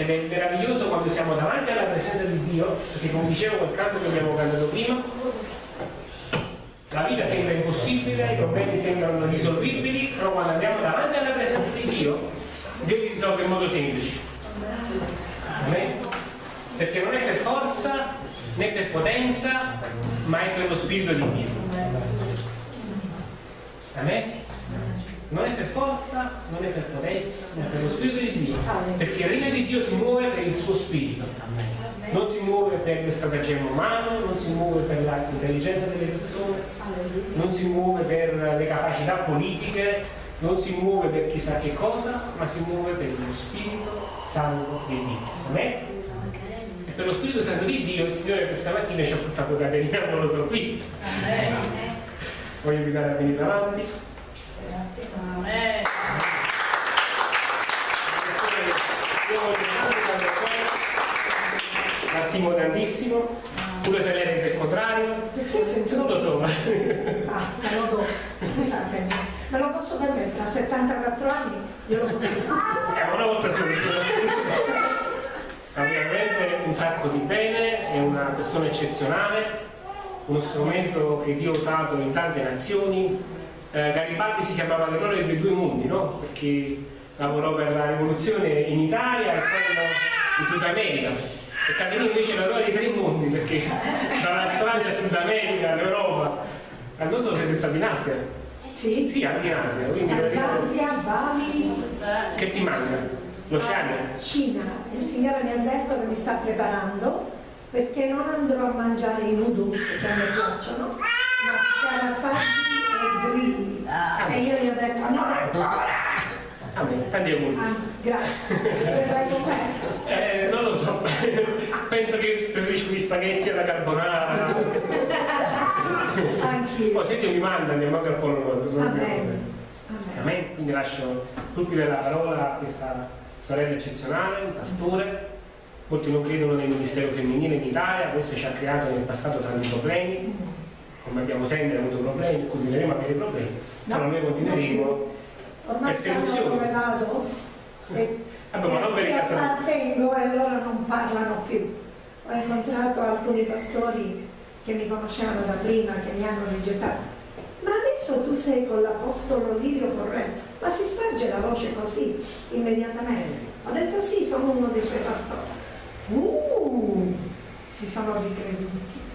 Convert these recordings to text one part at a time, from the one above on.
ed è meraviglioso quando siamo davanti alla presenza di Dio, perché come dicevo quel canto che abbiamo cantato prima, la vita sembra impossibile, i problemi sembrano irrisolvibili, però quando andiamo davanti alla presenza di Dio, Dio li risolve in modo semplice. Amen? Perché non è per forza né per potenza, ma è per lo Spirito di Dio. Amen? Non è per forza, non è per potenza, ma è per lo Spirito di Dio. Perché il regno di Dio si muove per il suo Spirito. Non si muove per il stratagemma umano, non si muove per l'intelligenza delle persone, non si muove per le capacità politiche, non si muove per chissà che cosa, ma si muove per lo Spirito Santo di Dio. Amen? E per lo Spirito Santo di Dio il Signore questa mattina ci ha portato Caterina Moloso qui. Voglio invitare a venire davanti. Grazie. Poi la stimo tantissimo, pure se lei pensa il contrario, non lo so. Ah, lo do. Scusatemi, me lo posso permettere? A 74 anni io lo posso fare. È una volta sola. Ovviamente un sacco di bene, è una persona eccezionale, uno strumento che Dio ha usato in tante nazioni. Eh, Garibaldi si chiamava l'eroe dei due mondi, no? Perché lavorò per la rivoluzione in Italia e poi in Sud America. E Caterina invece è l'eroe dei tre mondi, perché dall'Australia a Sud America, l'Europa. Eh, non so se sei stato in Asia. Sì, Sì, anche in Asia, quindi Thailandia, Bali, che ti manca? L'Oceania? Cina. Il Signore mi ha detto che mi sta preparando perché non andrò a mangiare i noodles che me piacciono, ma scarafaggi e grilli. E io gli ho detto non ancora! Ah, tanti auguri. Ah, grazie. Verrai con questo? Eh, non lo so, penso che preferisco gli spaghetti alla carbonara. Anch'io. Poi se Dio mi manda andiamo anche al Polo Nord. Amen. Amen. Quindi lascio colpire la parola a questa sorella eccezionale, un pastore. Molti non credono nel ministero femminile in Italia, questo ci ha creato nel passato tanti problemi, come abbiamo sempre avuto problemi, continueremo a avere problemi, però noi continueremo. Ormai Persecuzione. come vado e, Vabbè, ma non appartengo e loro non parlano più. Ho incontrato alcuni pastori che mi conoscevano da prima, che mi hanno rigettato. Ma adesso tu sei con l'apostolo Lirio Corrente, ma si sparge la voce così immediatamente. Ho detto sì, sono uno dei suoi pastori. Uh, si sono ricreduti.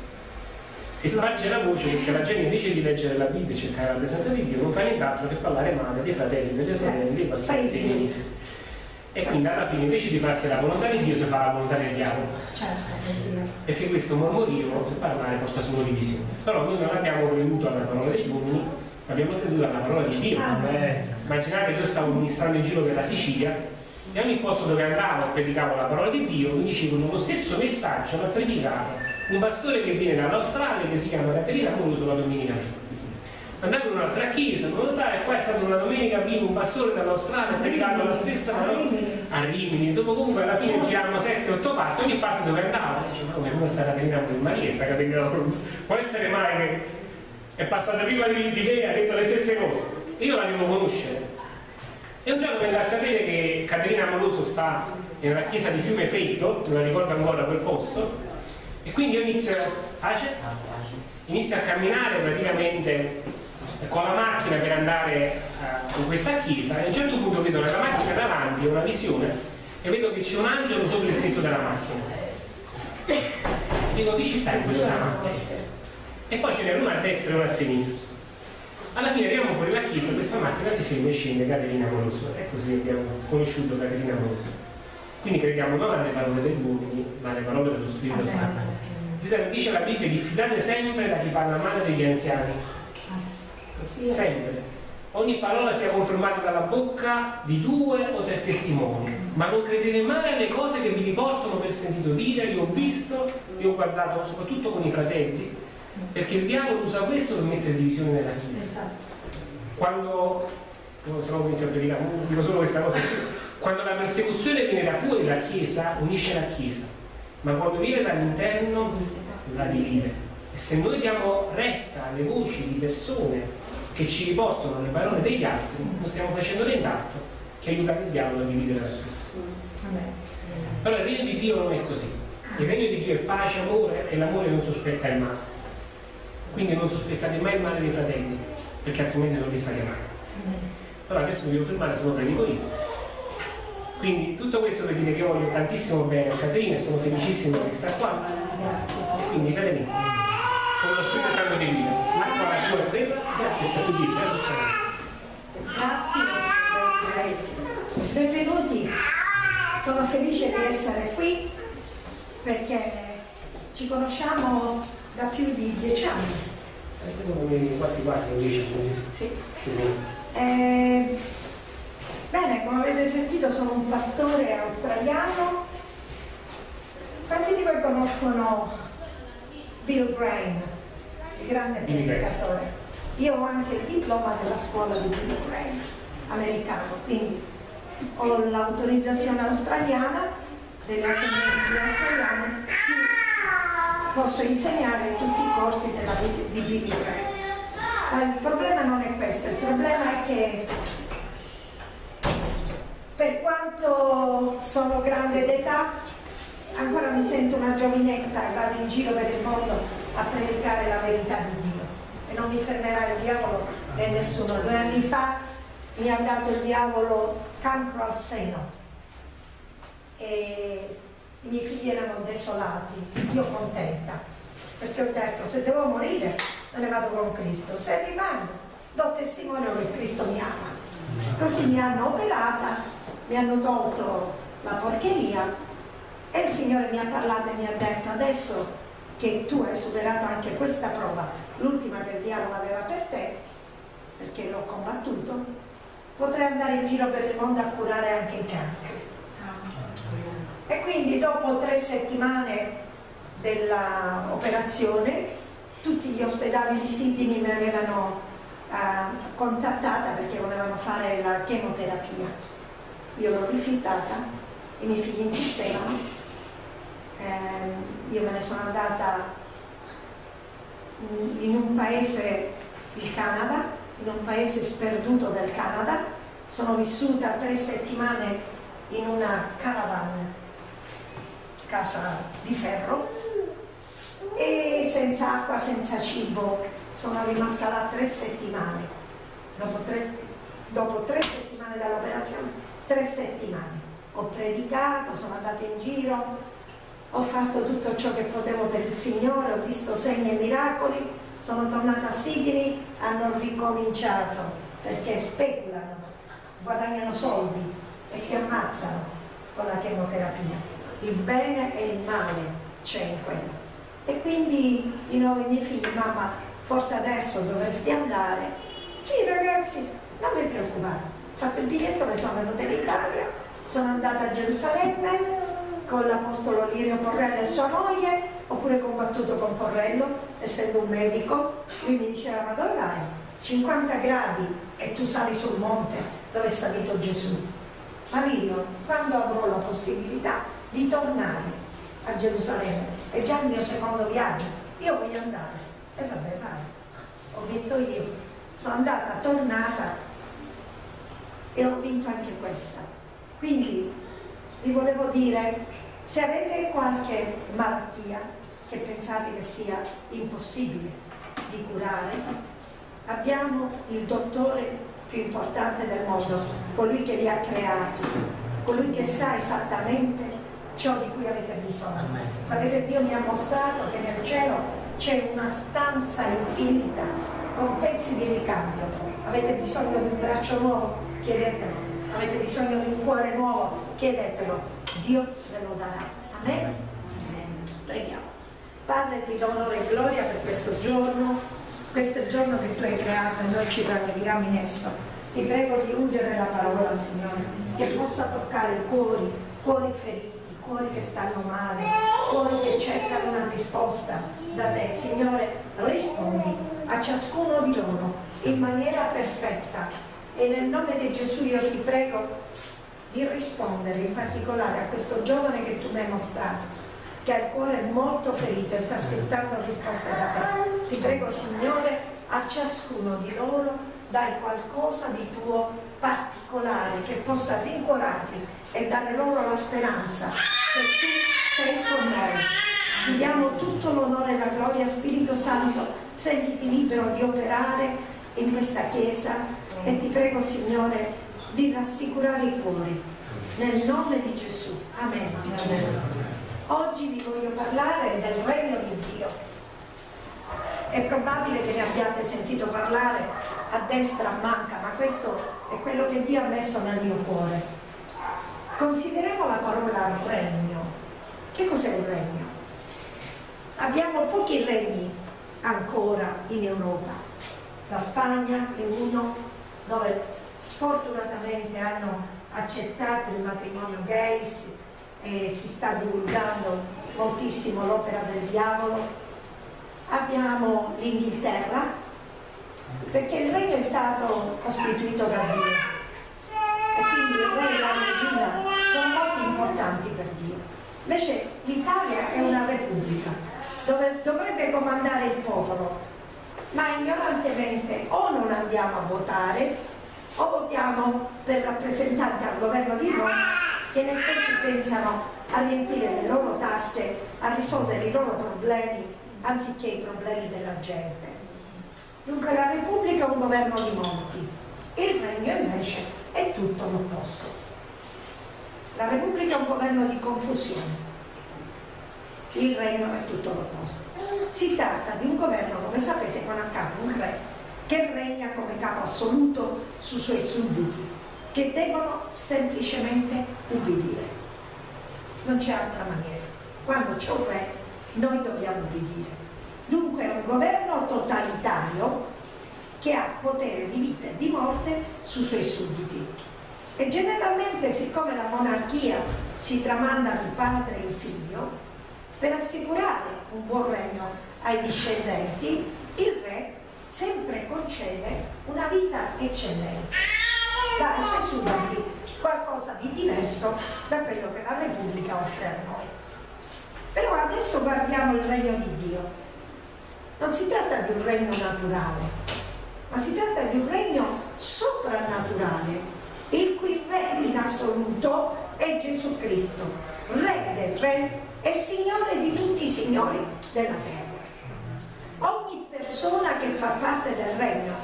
Si sparge la voce perché la gente invece di leggere la Bibbia e cercare la presenza di Dio non fa nient'altro che parlare male dei fratelli, delle sorelle, dei pastori, dei ministri. E quindi alla fine invece di farsi la volontà di Dio si fa la volontà del diavolo. Certo, così. Perché questo mormorio e parlare porta solo divisione. Però noi non abbiamo creduto alla parola degli uomini, ma abbiamo creduto alla parola di Dio. Ah. Eh, immaginate che io stavo ministrando in giro per la Sicilia e ogni posto dove andavo e predicavo la parola di Dio mi dicevano lo stesso messaggio l'ha predicato un pastore che viene dall'Australia che si chiama Caterina Molo la domenica prima. Andavo in un'altra chiesa, non lo sai, qua è stata una domenica prima un pastore dall'Australia ha predicato la stessa A parola Rimini. a Rimini, insomma comunque alla fine giravano 7-8 parti, ogni parte dove andava, dice ma come come sta Caterina Molo? Ma chi è sta Caterina Molo? Può essere mai che è passata prima di, di me e ha detto le stesse cose? Io la devo conoscere. E un giorno vengo a sapere che Caterina Moloso sta nella chiesa di Fiume Fetto, me la ricordo ancora quel posto, e quindi io inizio, pace? inizio a camminare praticamente con la macchina per andare eh, in questa chiesa e a un certo punto vedo nella macchina davanti una visione e vedo che c'è un angelo sopra il tetto della macchina. E dico, chi ci sta in questa macchina? E poi ce n'era una a destra e una a sinistra. Alla fine arriviamo fuori la chiesa, questa macchina si ferma e scende Caterina Moroso. E così abbiamo conosciuto Caterina Moroso. Quindi crediamo non alle parole degli uomini, ma alle parole dello Spirito Santo. Dice la Bibbia, diffidate sempre da chi parla male degli anziani. Sempre. Ogni parola sia confermata dalla bocca di due o tre testimoni. Ma non credete mai alle cose che vi riportano per sentito dire, io ho visto, io ho guardato soprattutto con i fratelli, perché il diavolo usa questo per mettere divisione nella Chiesa. Esatto. Quando, no, se no inizio a predicare, dico solo questa cosa, quando la persecuzione viene da fuori dalla Chiesa, unisce la Chiesa, ma quando viene dall'interno la divide. E se noi diamo retta alle voci di persone che ci riportano le parole degli altri, non stiamo facendo nient'altro che aiutare il diavolo a dividere la Chiesa. Allora il regno di Dio non è così. Il regno di Dio è pace, amore e l'amore non sospetta il male. Quindi non sospettate mai il male dei fratelli, perché altrimenti non vi sta chiamando. Allora adesso mi devo fermare, se no predico io. Quindi tutto questo per dire che voglio tantissimo bene a Caterina e sono felicissimo di stare qua. Quindi Caterina, con lo Spirito Santo di Dio, ma qua la tua è quella che sta qui. Grazie, benvenuti. Sono felice di essere qui perché ci conosciamo da più di dieci anni. Eh, secondo me quasi quasi lo dice così. Sì. Eh, bene, come avete sentito sono un pastore australiano. Quanti di voi conoscono Bill Graham, il grande predicatore? Io ho anche il diploma della scuola di Bill Graham, americano, quindi ho l'autorizzazione australiana delle assemblee australiane posso insegnare tutti i corsi della, di Billy Graham. Ma il problema non è questo, il problema è che per quanto sono grande d'età, ancora mi sento una giovinetta e vado in giro per il mondo a predicare la verità di Dio. E non mi fermerà il diavolo né nessuno. Due anni fa mi ha dato il diavolo cancro al seno e i miei figli erano desolati, io contenta, perché ho detto se devo morire me ne vado con Cristo, se rimango do testimonio che Cristo mi ama. Così mi hanno operata, mi hanno tolto la porcheria e il Signore mi ha parlato e mi ha detto adesso che tu hai superato anche questa prova, l'ultima che il diavolo aveva per te, perché l'ho combattuto, potrai andare in giro per il mondo a curare anche i cancri. E quindi dopo tre settimane dell'operazione tutti gli ospedali di Sydney mi avevano eh, contattata perché volevano fare la chemoterapia. Io l'ho rifiutata, i miei figli insistevano, eh, io me ne sono andata in un paese, il Canada, in un paese sperduto del Canada, sono vissuta tre settimane in una caravan, casa di ferro, e senza acqua, senza cibo, sono rimasta là tre settimane. Dopo tre, dopo tre settimane dall'operazione, tre settimane. Ho predicato, sono andata in giro, ho fatto tutto ciò che potevo per il Signore, ho visto segni e miracoli, sono tornata a Sydney, hanno ricominciato perché speculano, guadagnano soldi e ti ammazzano con la chemoterapia. Il bene e il male c'è in quello. E quindi di nuovo i miei figli, mamma, forse adesso dovresti andare. Sì ragazzi, non mi preoccupare, ho fatto il biglietto, mi sono venuta in Italia, sono andata a Gerusalemme con l'Apostolo Lirio Porrello e sua moglie, ho pure combattuto con Porrello, essendo un medico, lui mi diceva ma dove vai? 50 gradi e tu sali sul monte dove è salito Gesù. Ma Lirio, quando avrò la possibilità di tornare a Gerusalemme, è già il mio secondo viaggio, io voglio andare. E vabbè, vai, ho vinto io. Sono andata, tornata e ho vinto anche questa. Quindi vi volevo dire, se avete qualche malattia che pensate che sia impossibile di curare, abbiamo il dottore più importante del mondo, colui che vi ha creati, colui che sa esattamente ciò di cui avete bisogno. Sapete, Dio mi ha mostrato che nel cielo c'è una stanza infinita con pezzi di ricambio. Avete bisogno di un braccio nuovo? Chiedetelo. Avete bisogno di un cuore nuovo? Chiedetelo. Dio ve lo darà. Amen? Preghiamo. Padre, ti do onore e gloria per questo giorno, questo è il giorno che tu hai creato e noi ci rallegriamo in esso. Ti prego di ungere la parola, Signore, che possa toccare cuori, cuori feriti cuori che stanno male, cuori che cercano una risposta da te. Signore, rispondi a ciascuno di loro in maniera perfetta e nel nome di Gesù io ti prego di rispondere in particolare a questo giovane che tu mi hai mostrato che ha il cuore molto ferito e sta aspettando risposte da te. Ti prego Signore, a ciascuno di loro dai qualcosa di tuo particolare che possa rincuorarli e dare loro la speranza che tu sei con noi. Ti diamo tutto l'onore e la gloria, Spirito Santo, sentiti libero di operare in questa Chiesa e ti prego, Signore, di rassicurare i cuori. Nel nome di Gesù. Amen. Amen. Oggi vi voglio parlare del regno di Dio. È probabile che ne abbiate sentito parlare a destra, a manca, ma questo è quello che Dio ha messo nel mio cuore. Consideriamo la parola regno. Che cos'è un regno? Abbiamo pochi regni ancora in Europa. La Spagna è uno dove sfortunatamente hanno accettato il matrimonio gay e si sta divulgando moltissimo l'opera del diavolo. Abbiamo l'Inghilterra, perché il regno è stato costituito da Dio. E quindi il re e la regina sono molto importanti per Dio. Invece l'Italia è una repubblica dove dovrebbe comandare il popolo, ma ignorantemente o non andiamo a votare o votiamo per rappresentanti al governo di Roma che in effetti pensano a riempire le loro tasche, a risolvere i loro problemi anziché i problemi della gente. Dunque la Repubblica è un governo di molti, il Regno invece è tutto l'opposto. La Repubblica è un governo di confusione, il Regno è tutto l'opposto. Si tratta di un governo, come sapete, con a capo un re che regna come capo assoluto sui suoi sudditi, che devono semplicemente ubbidire. Non c'è altra maniera. Quando c'è un re noi dobbiamo obbedire. Dunque è un governo totalitario che ha potere di vita e di morte sui suoi sudditi. E generalmente, siccome la monarchia si tramanda di padre in figlio, per assicurare un buon regno ai discendenti, il re sempre concede una vita eccellente, dà ai suoi sudditi qualcosa di diverso da quello che la Repubblica offre a noi. Però adesso guardiamo il regno di Dio. Non si tratta di un regno naturale, ma si tratta di un regno soprannaturale, il cui re in assoluto è Gesù Cristo, re del re e signore di tutti i signori della terra. Ogni persona che fa parte del regno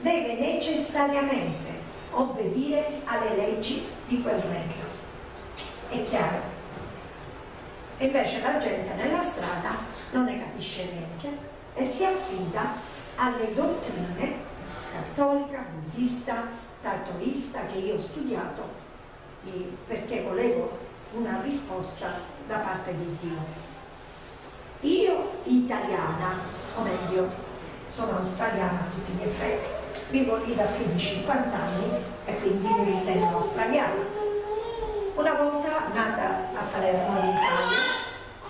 deve necessariamente obbedire alle leggi di quel regno. È chiaro? Invece la gente nella strada non ne capisce niente e si affida alle dottrine cattolica, buddista, tatoista che io ho studiato perché volevo una risposta da parte di Dio. Io italiana, o meglio, sono australiana a tutti gli effetti, vivo lì da più di 50 anni e quindi mi ritengo australiana una volta nata a Palermo in Italia,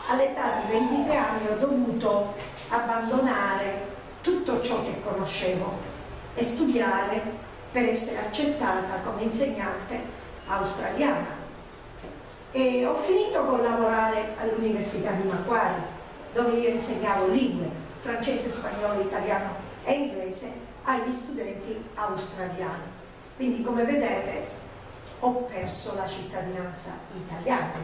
all'età di 23 anni ho dovuto abbandonare tutto ciò che conoscevo e studiare per essere accettata come insegnante australiana. E ho finito con lavorare all'Università di Macquarie, dove io insegnavo lingue, francese, spagnolo, italiano e inglese agli studenti australiani. Quindi come vedete ho perso la cittadinanza italiana,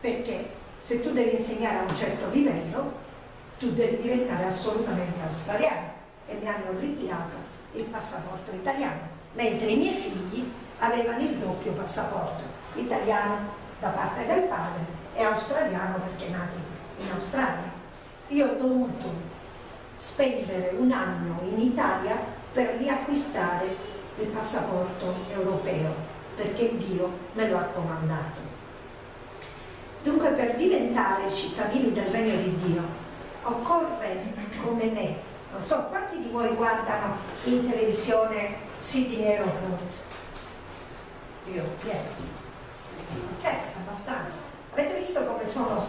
perché se tu devi insegnare a un certo livello, tu devi diventare assolutamente australiano e mi hanno ritirato il passaporto italiano, mentre i miei figli avevano il doppio passaporto, italiano da parte del padre e australiano perché nati in Australia. Io ho dovuto spendere un anno in Italia per riacquistare il passaporto europeo perché Dio me lo ha comandato. Dunque per diventare cittadini del regno di Dio occorre come me, non so quanti di voi guardano in televisione Sydney Airport? Io, yes. Ok, abbastanza. Avete visto come sono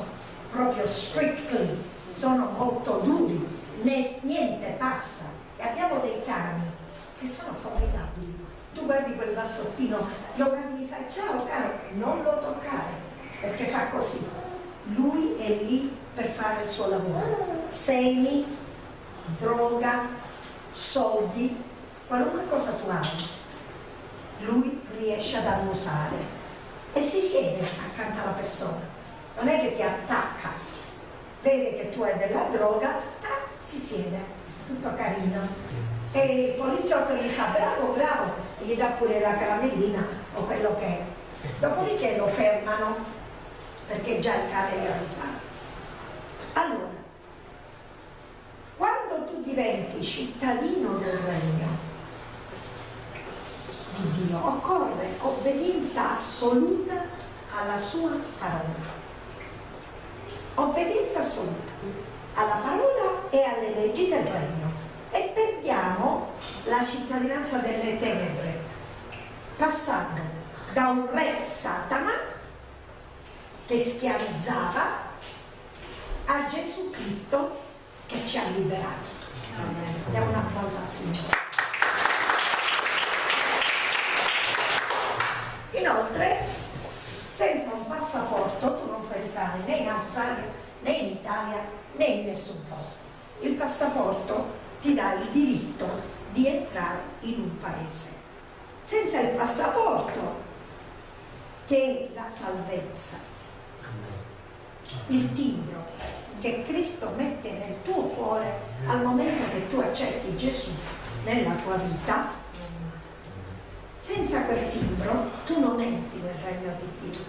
proprio strictly, sono molto duri, niente passa. E abbiamo dei cani che sono formidabili tu guardi quel bassottino, lo guardi e fai ciao caro, non lo toccare, perché fa così. Lui è lì per fare il suo lavoro. Semi, droga, soldi, qualunque cosa tu hai, lui riesce ad annusare e si siede accanto alla persona. Non è che ti attacca, vede che tu hai della droga, tac, si siede, tutto carino. E il poliziotto gli fa bravo, bravo, e gli dà pure la caramellina o quello che è. Dopodiché lo fermano perché già il cane è avvisato. Allora, quando tu diventi cittadino del regno di Dio, occorre obbedienza assoluta alla sua parola. Obbedienza assoluta alla parola e alle leggi del regno. E perdiamo la cittadinanza delle tenebre, passando da un re Satana che schiavizzava a Gesù Cristo che ci ha liberati. Diamo un applauso al Signore. Inoltre, senza un passaporto tu non puoi entrare né in Australia, né in Italia, né in nessun posto. Il passaporto ti dà il diritto di entrare in un paese. Senza il passaporto, che è la salvezza, il timbro che Cristo mette nel tuo cuore al momento che tu accetti Gesù nella tua vita, senza quel timbro tu non entri nel regno di Dio.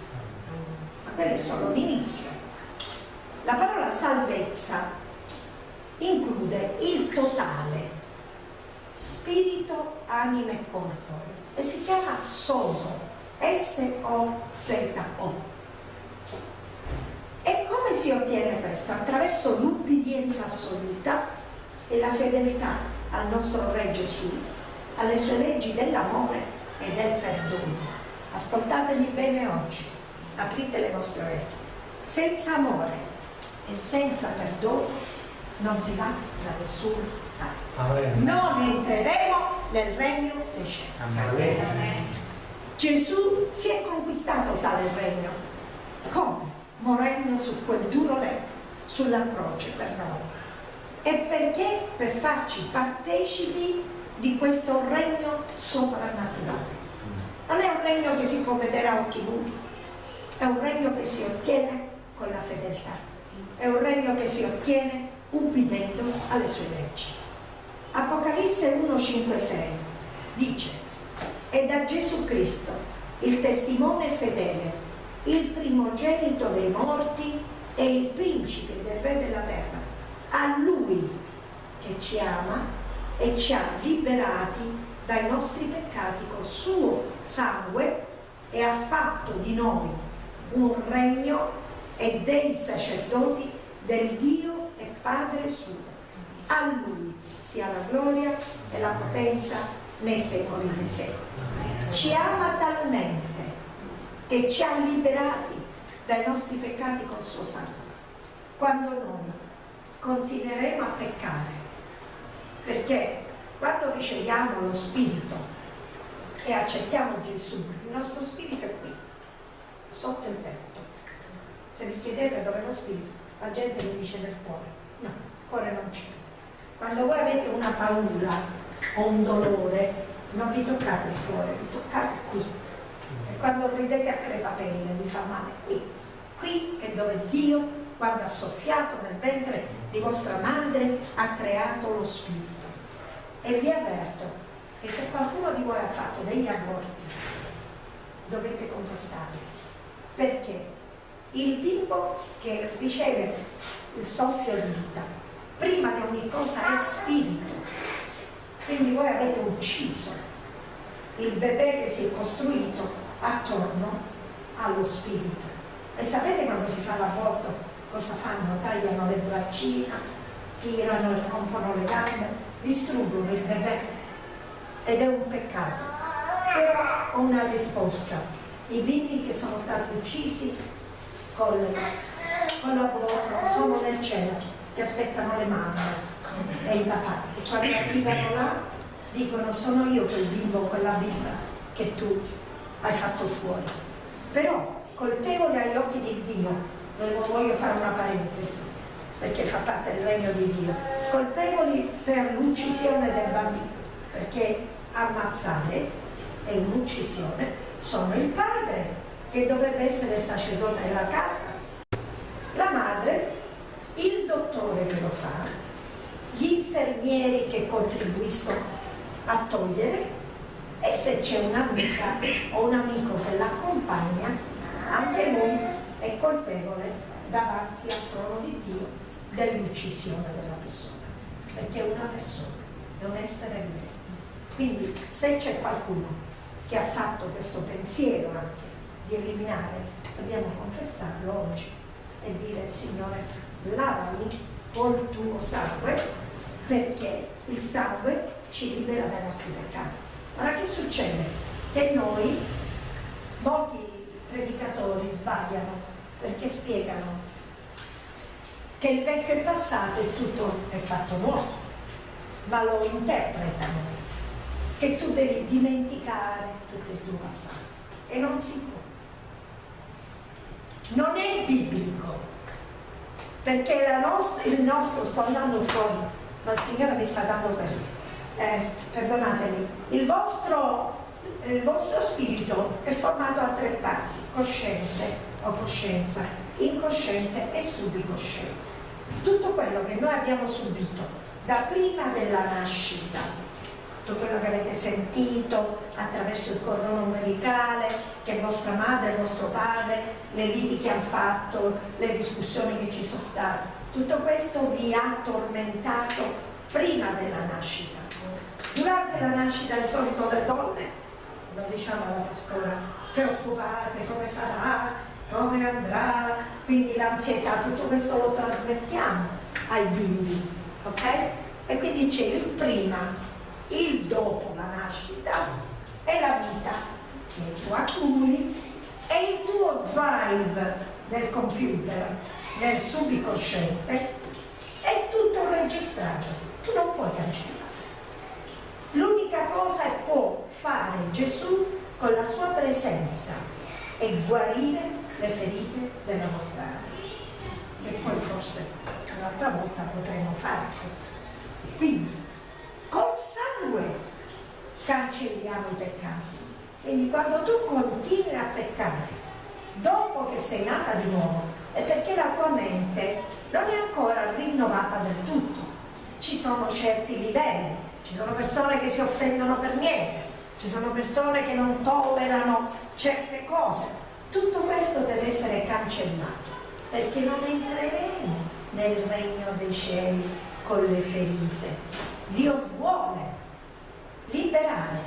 Ma quello è solo l'inizio. La parola salvezza include il totale, spirito, anima e corpo, e si chiama SOZO, S-O-Z-O. E come si ottiene questo? Attraverso l'ubbidienza assoluta e la fedeltà al nostro Re Gesù, alle sue leggi dell'amore e del perdono. Ascoltateli bene oggi, aprite le vostre orecchie. Senza amore e senza perdono non si va da nessuna parte. Non entreremo nel regno dei cieli. Gesù si è conquistato tale regno. Come? Morendo su quel duro letto, sulla croce per noi. E perché? Per farci partecipi di questo regno soprannaturale. Non è un regno che si può vedere a occhi nudi, è un regno che si ottiene con la fedeltà, è un regno che si ottiene ubbidendo alle sue leggi. Apocalisse 1,5-6 dice, è da Gesù Cristo, il testimone fedele, il primogenito dei morti e il principe del re della terra, a lui che ci ama e ci ha liberati dai nostri peccati col suo sangue e ha fatto di noi un regno e dei sacerdoti del Dio e Padre suo. A Lui sia la gloria e la potenza nei secoli dei secoli. Ci ama talmente che ci ha liberati dai nostri peccati col suo sangue. Quando noi continueremo a peccare, perché quando riceviamo lo Spirito e accettiamo Gesù, il nostro Spirito è qui, sotto il petto. Se vi chiedete dove è lo Spirito, la gente vi dice del cuore. No, il cuore non c'è. Quando voi avete una paura o un dolore, non vi toccate il cuore, vi toccate qui. E quando ridete a crepapelle vi fa male qui. Qui è dove Dio, quando ha soffiato nel ventre di vostra madre, ha creato lo Spirito. E vi avverto che se qualcuno di voi ha fatto degli aborti, dovete confessarli. Perché il bimbo che riceve il soffio di vita, prima di ogni cosa è spirito. Quindi voi avete ucciso il bebè che si è costruito attorno allo spirito. E sapete quando si fa l'aborto cosa fanno? Tagliano le braccine, tirano, rompono le gambe, distruggono il bebè ed è un peccato. Però una risposta. I bimbi che sono stati uccisi con, con l'aborto sono nel cielo, che aspettano le mamme e i papà. E quando arrivano là dicono sono io quel bimbo quella bimba che tu hai fatto fuori. Però colpevole agli occhi di Dio, voglio fare una parentesi, perché fa parte del regno di Dio, colpevoli per l'uccisione del bambino, perché ammazzare è un'uccisione, sono il padre che dovrebbe essere sacerdote della casa, la madre, il dottore che lo fa, gli infermieri che contribuiscono a togliere e se c'è un'amica o un amico che l'accompagna, anche lui è colpevole davanti al trono di Dio dell'uccisione della persona, perché è una persona, è un essere vivente. Quindi se c'è qualcuno che ha fatto questo pensiero anche di eliminare, dobbiamo confessarlo oggi e dire Signore, lavami col tuo sangue, perché il sangue ci libera dai nostri peccati. Ora che succede? Che noi, molti predicatori sbagliano perché spiegano che il vecchio è passato e tutto è fatto nuovo, ma lo interpretano che tu devi dimenticare tutto il tuo passato e non si può. Non è biblico, perché nostra, il nostro, sto andando fuori, ma il Signore mi sta dando questo, eh, perdonatemi, il vostro, il vostro spirito è formato a tre parti, cosciente o coscienza, incosciente e subicosciente. Tutto quello che noi abbiamo subito da prima della nascita tutto quello che avete sentito attraverso il cordono umbilicale, che vostra madre vostro padre, le liti che hanno fatto, le discussioni che ci sono state, tutto questo vi ha tormentato prima della nascita. Durante la nascita di solito le donne, lo diciamo alla pastora, preoccupate come sarà, come andrà, quindi l'ansietà, tutto questo lo trasmettiamo ai bimbi, ok? E quindi c'è il prima il dopo la nascita è la vita che tu accumuli e il tuo drive del computer nel subconsciente è tutto registrato, tu non puoi cancellare. L'unica cosa che può fare Gesù con la sua presenza è guarire le ferite della vostra anima. E poi forse un'altra volta potremo fare questo. Quindi col sangue cancelliamo i peccati. Quindi quando tu continui a peccare, dopo che sei nata di nuovo, è perché la tua mente non è ancora rinnovata del tutto. Ci sono certi livelli, ci sono persone che si offendono per niente, ci sono persone che non tollerano certe cose. Tutto questo deve essere cancellato, perché non entreremo nel regno dei cieli con le ferite. Dio vuole liberare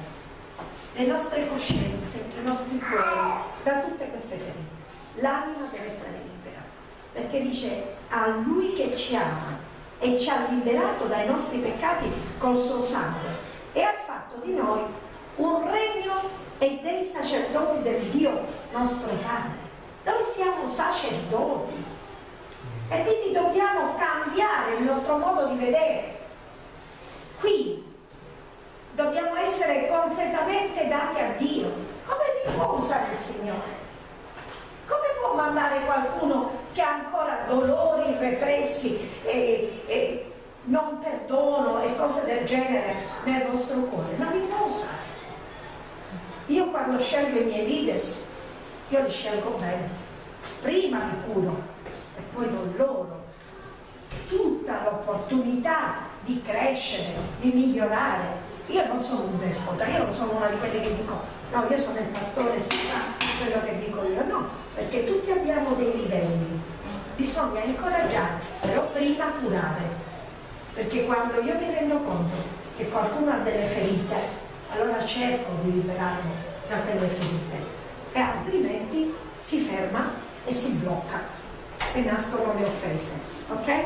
le nostre coscienze, i nostri cuori da tutte queste ferite. L'anima deve essere libera, perché dice a Lui che ci ama e ci ha liberato dai nostri peccati col suo sangue e ha fatto di noi un regno e dei sacerdoti del Dio nostro Padre. Noi siamo sacerdoti e quindi dobbiamo cambiare il nostro modo di vedere Qui dobbiamo essere completamente dati a Dio. Come mi può usare il Signore? Come può mandare qualcuno che ha ancora dolori repressi e, e non perdono e cose del genere nel vostro cuore? Non mi può usare. Io quando scelgo i miei leaders, io li scelgo bene. Prima li curo e poi do loro tutta l'opportunità di crescere, di migliorare. Io non sono un despota, io non sono una di quelle che dico no, io sono il pastore, si fa quello che dico io, no, perché tutti abbiamo dei livelli, bisogna incoraggiare, però prima curare, perché quando io mi rendo conto che qualcuno ha delle ferite, allora cerco di liberarlo da quelle ferite e altrimenti si ferma e si blocca e nascono le offese, ok?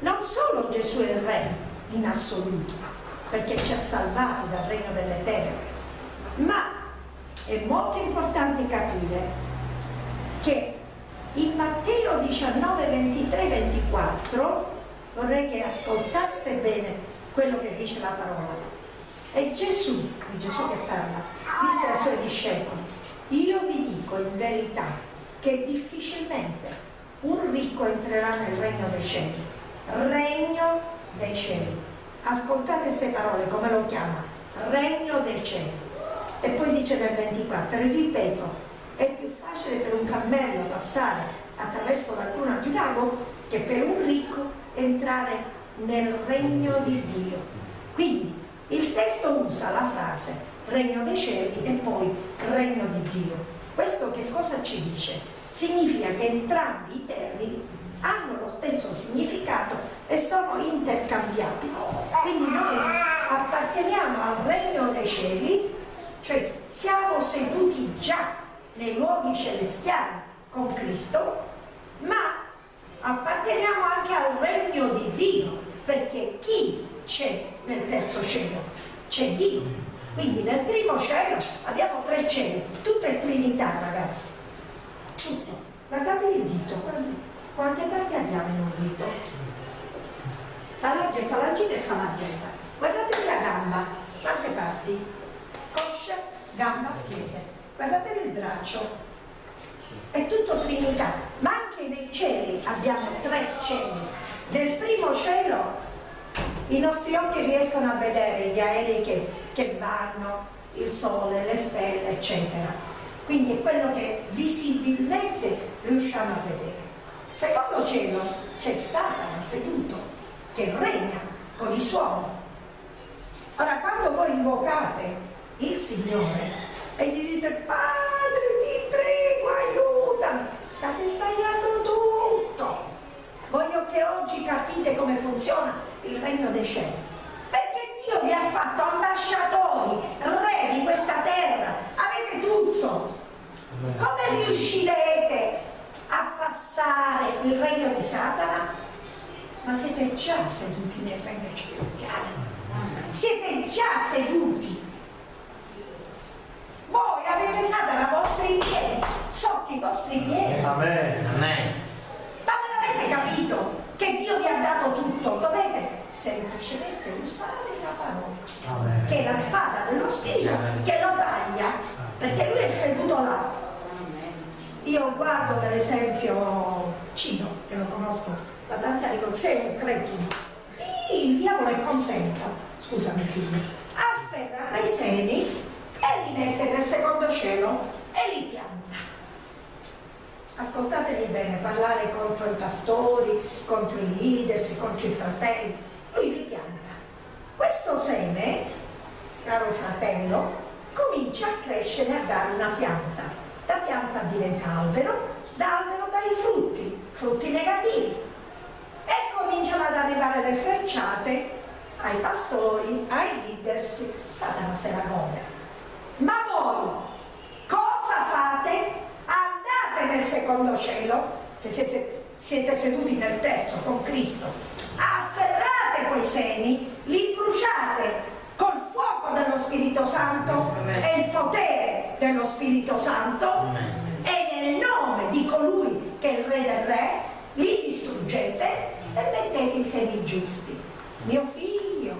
Non solo Gesù è il Re in assoluto, perché ci ha salvati dal regno delle tenebre, ma è molto importante capire che in Matteo 19, 23, 24 vorrei che ascoltaste bene quello che dice la parola. E Gesù, è Gesù che parla, disse ai suoi discepoli, io vi dico in verità che difficilmente un ricco entrerà nel regno dei cieli regno dei cieli. Ascoltate queste parole, come lo chiama? Regno dei cieli. E poi dice nel 24, ripeto, è più facile per un cammello passare attraverso la cruna di lago che per un ricco entrare nel regno di Dio. Quindi il testo usa la frase regno dei cieli e poi regno di Dio. Questo che cosa ci dice? Significa che entrambi i termini hanno lo stesso significato e sono intercambiabili. Quindi noi apparteniamo al regno dei cieli, cioè siamo seduti già nei luoghi celestiali con Cristo, ma apparteniamo anche al regno di Dio, perché chi c'è nel terzo cielo? C'è Dio. Quindi nel primo cielo abbiamo tre cieli, tutto è Trinità ragazzi, tutto. Guardatevi il dito, quante parti abbiamo in un dito? Falange, falangina e falangetta. Guardatevi la gamba, quante parti? Coscia, gamba, piede guardatevi il braccio, è tutto Trinità, ma anche nei cieli abbiamo tre cieli. Nel primo cielo i nostri occhi riescono a vedere gli aerei che, che vanno, il sole, le stelle, eccetera. Quindi è quello che visibilmente riusciamo a vedere. Secondo cielo c'è Satana seduto che regna con i suoni. Ora quando voi invocate il Signore e gli dite padre ti prego aiutami state sbagliando che oggi capite come funziona il regno dei cieli perché Dio vi ha fatto ambasciatori re di questa terra avete tutto come riuscirete a passare il regno di Satana? ma siete già seduti nel regno celestiale siete già seduti voi avete Satana ai vostri piedi, sotto i vostri piedi. Amen. Amen. Avete capito che Dio vi ha dato tutto? Dovete semplicemente usare la parola, Amen. che è la spada dello Spirito Amen. che lo taglia, perché lui è seduto là. Io guardo per esempio Cino, che lo conosco da tanti anni, sei un cretino. Il diavolo è contento, scusami figlio, afferra ai seni e li mette nel secondo cielo e li pianta. Ascoltatevi bene, parlare contro i pastori, contro i leaders, contro i fratelli, lui li pianta. Questo seme, caro fratello, comincia a crescere a dare una pianta. Da pianta diventa albero, da albero dai frutti, frutti negativi. E cominciano ad arrivare le frecciate ai pastori, ai leaders, Satana se la gode ma voi cosa fate? Andate nel secondo cielo, che siete, siete seduti nel terzo con Cristo, afferrate quei seni, li bruciate col fuoco dello Spirito Santo e il potere dello Spirito Santo e nel nome di colui che è il Re del Re li distruggete e mettete i semi giusti. Mio figlio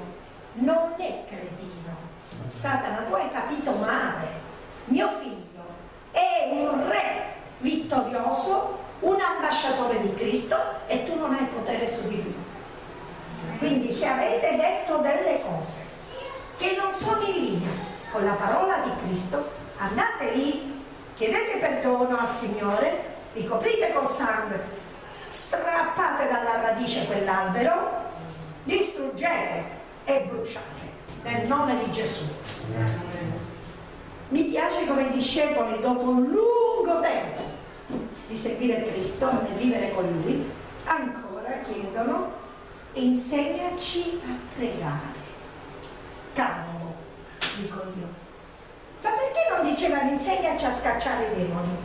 non è credibile Satana, tu hai capito male. Mio figlio è un re vittorioso, un ambasciatore di Cristo e tu non hai potere su di lui. Quindi se avete detto delle cose che non sono in linea con la parola di Cristo, andate lì, chiedete perdono al Signore, vi coprite col sangue, strappate dalla radice quell'albero, distruggete e bruciate nel nome di Gesù. Mi piace come i discepoli dopo un lungo tempo di seguire Cristo e vivere con Lui, ancora chiedono insegnaci a pregare. Calmo, dico io. Ma perché non dicevano insegnaci a scacciare i demoni?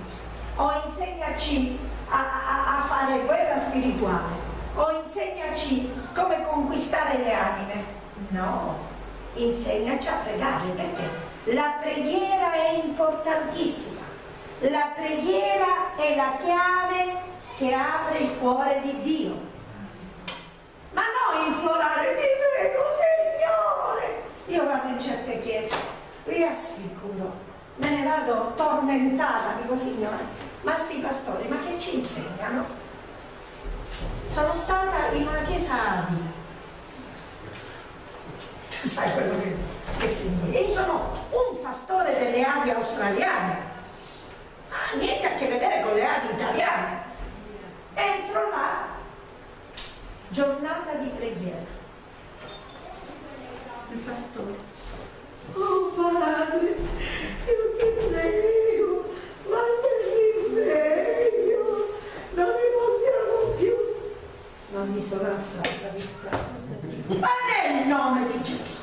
O insegnaci a, a, a fare guerra spirituale? O insegnaci come conquistare le anime? No, insegnaci a pregare perché la preghiera è importantissima. La preghiera è la chiave che apre il cuore di Dio. Ma non implorare, ti prego Signore. Io vado in certe chiese, vi assicuro, me ne vado tormentata, dico Signore, ma sti pastori, ma che ci insegnano? Sono stata in una chiesa Adi, sai quello che che significa? Io sono un pastore delle Adi australiane, ha niente a che vedere con le Adi italiane. Entro là, giornata di preghiera. Il pastore, oh padre, io ti prego, guarda il risveglio, non ne possiamo più. Non mi sono alzata di strada. Ma nel nome di Gesù,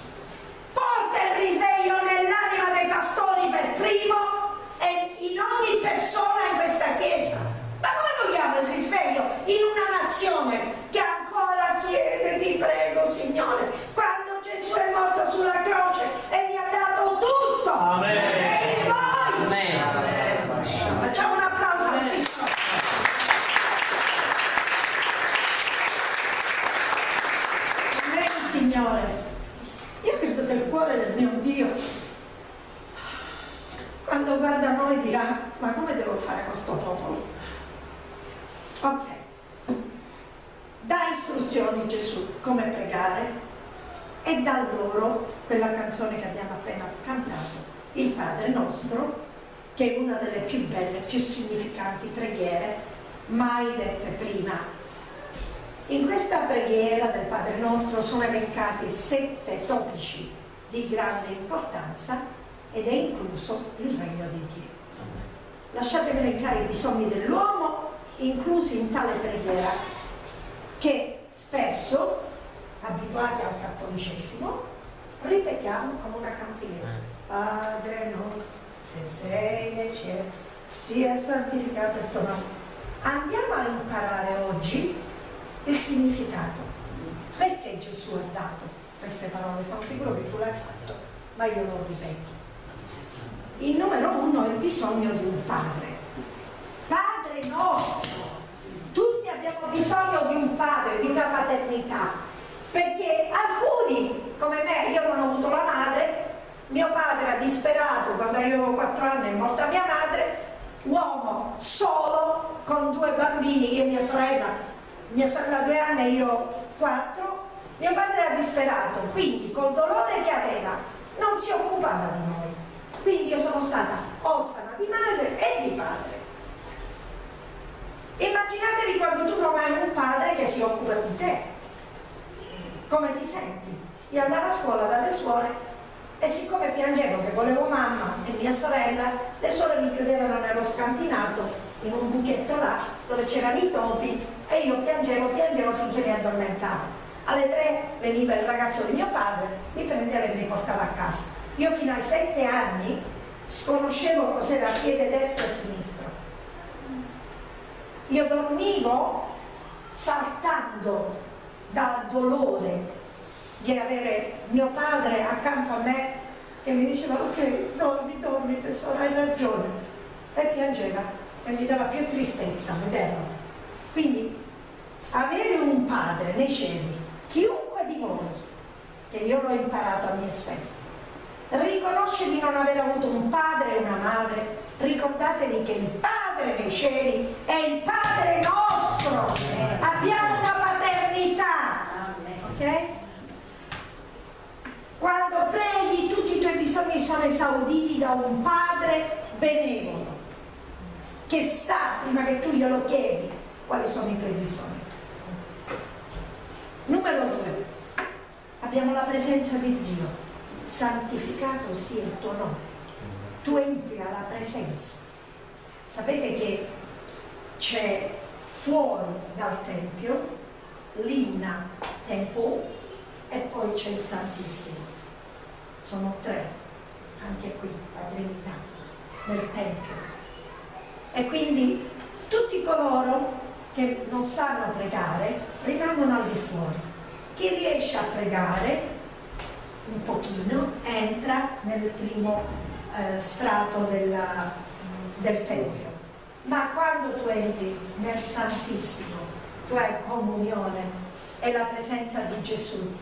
porta il risveglio nell'anima dei pastori per primo e in ogni persona in questa chiesa. Ma come vogliamo il risveglio in una nazione che ancora chiede, ti prego Signore, quando Gesù è morto sulla croce e mi ha dato tutto. Amen. E in voi. Amen. Facciamo un applauso al Signore. Amen, Signore. Io credo che il cuore del mio Dio, quando guarda noi, dirà: Ma come devo fare con questo popolo? Ok. Dà istruzioni Gesù come pregare e dà loro quella canzone che abbiamo appena cantato, il Padre nostro, che è una delle più belle, più significanti preghiere mai dette prima. In questa preghiera del Padre nostro sono elencati sette topici di grande importanza ed è incluso il regno di Dio. Lasciatemi elencare i bisogni dell'uomo inclusi in tale preghiera che spesso, abituati al cattolicesimo, ripetiamo come una cantilena. Padre nostro che sei nei cieli, sia santificato il tuo nome. Andiamo a imparare oggi il significato. Gesù ha dato queste parole? Sono sicuro che tu l'hai fatto, ma io lo ripeto. Il numero uno è il bisogno di un padre. Padre nostro. Tutti abbiamo bisogno di un padre, di una paternità. Perché alcuni, come me, io non ho avuto la madre, mio padre era disperato quando io avevo 4 anni è morta mia madre, uomo solo con due bambini, io e mia sorella, mia sorella due anni e io quattro, mio padre era disperato, quindi col dolore che aveva non si occupava di noi. Quindi io sono stata orfana di madre e di padre. Immaginatevi quando tu non hai un padre che si occupa di te. Come ti senti? Io andavo a scuola dalle suore e siccome piangevo che volevo mamma e mia sorella, le suore mi chiudevano nello scantinato in un buchetto là dove c'erano i topi e io piangevo, piangevo finché mi addormentavo. Alle tre veniva il ragazzo di mio padre, mi prendeva e mi portava a casa. Io fino ai sette anni sconoscevo cos'era piede destro e sinistro. Io dormivo saltando dal dolore di avere mio padre accanto a me che mi diceva ok, dormi, dormi tesoro, hai ragione. E piangeva e mi dava più tristezza vederlo. Quindi avere un padre nei cieli, chiunque di voi, che io l'ho imparato a mie spese, riconosce di non aver avuto un padre e una madre, ricordatevi che il padre nei cieli è il padre nostro. Abbiamo una paternità. Ok? Quando preghi tutti i tuoi bisogni sono esauditi da un padre benevolo che sa prima che tu glielo chiedi quali sono i tuoi bisogni. Numero due, abbiamo la presenza di Dio, santificato sia il tuo nome. Tu entri alla presenza. Sapete che c'è fuori dal Tempio l'inna tempo e poi c'è il Santissimo. Sono tre, anche qui, la Trinità, nel Tempio. E quindi tutti coloro che non sanno pregare rimangono al di fuori. Chi riesce a pregare un pochino entra nel primo eh, strato della, del Tempio. Ma quando tu entri nel Santissimo, tu hai comunione e la presenza di Gesù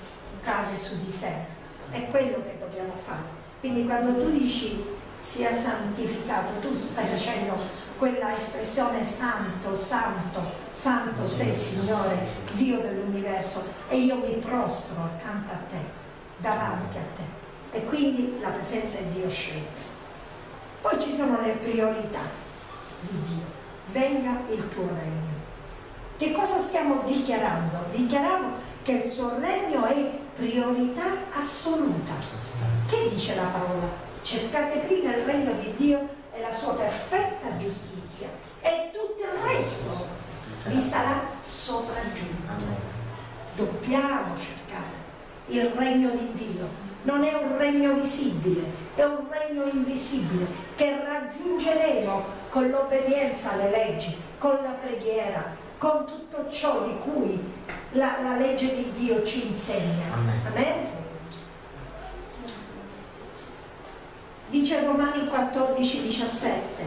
cade su di te. È quello che dobbiamo fare. Quindi quando tu dici sia santificato, tu stai facendo quella espressione santo, santo, santo sei Signore, Dio dell'universo e io mi prostro accanto a te, davanti a te e quindi la presenza di Dio scende. Poi ci sono le priorità di Dio. Venga il tuo regno. Che cosa stiamo dichiarando? Dichiariamo che il suo regno è priorità assoluta. Che dice la parola? Cercate prima il regno di Dio e la sua perfetta giustizia e tutto il resto vi sarà sopraggiunto. Dobbiamo cercare il regno di Dio. Non è un regno visibile, è un regno invisibile che raggiungeremo con l'obbedienza alle leggi, con la preghiera, con tutto ciò di cui la, la legge di Dio ci insegna. Amen. Amen? Dice Romani 14, 17,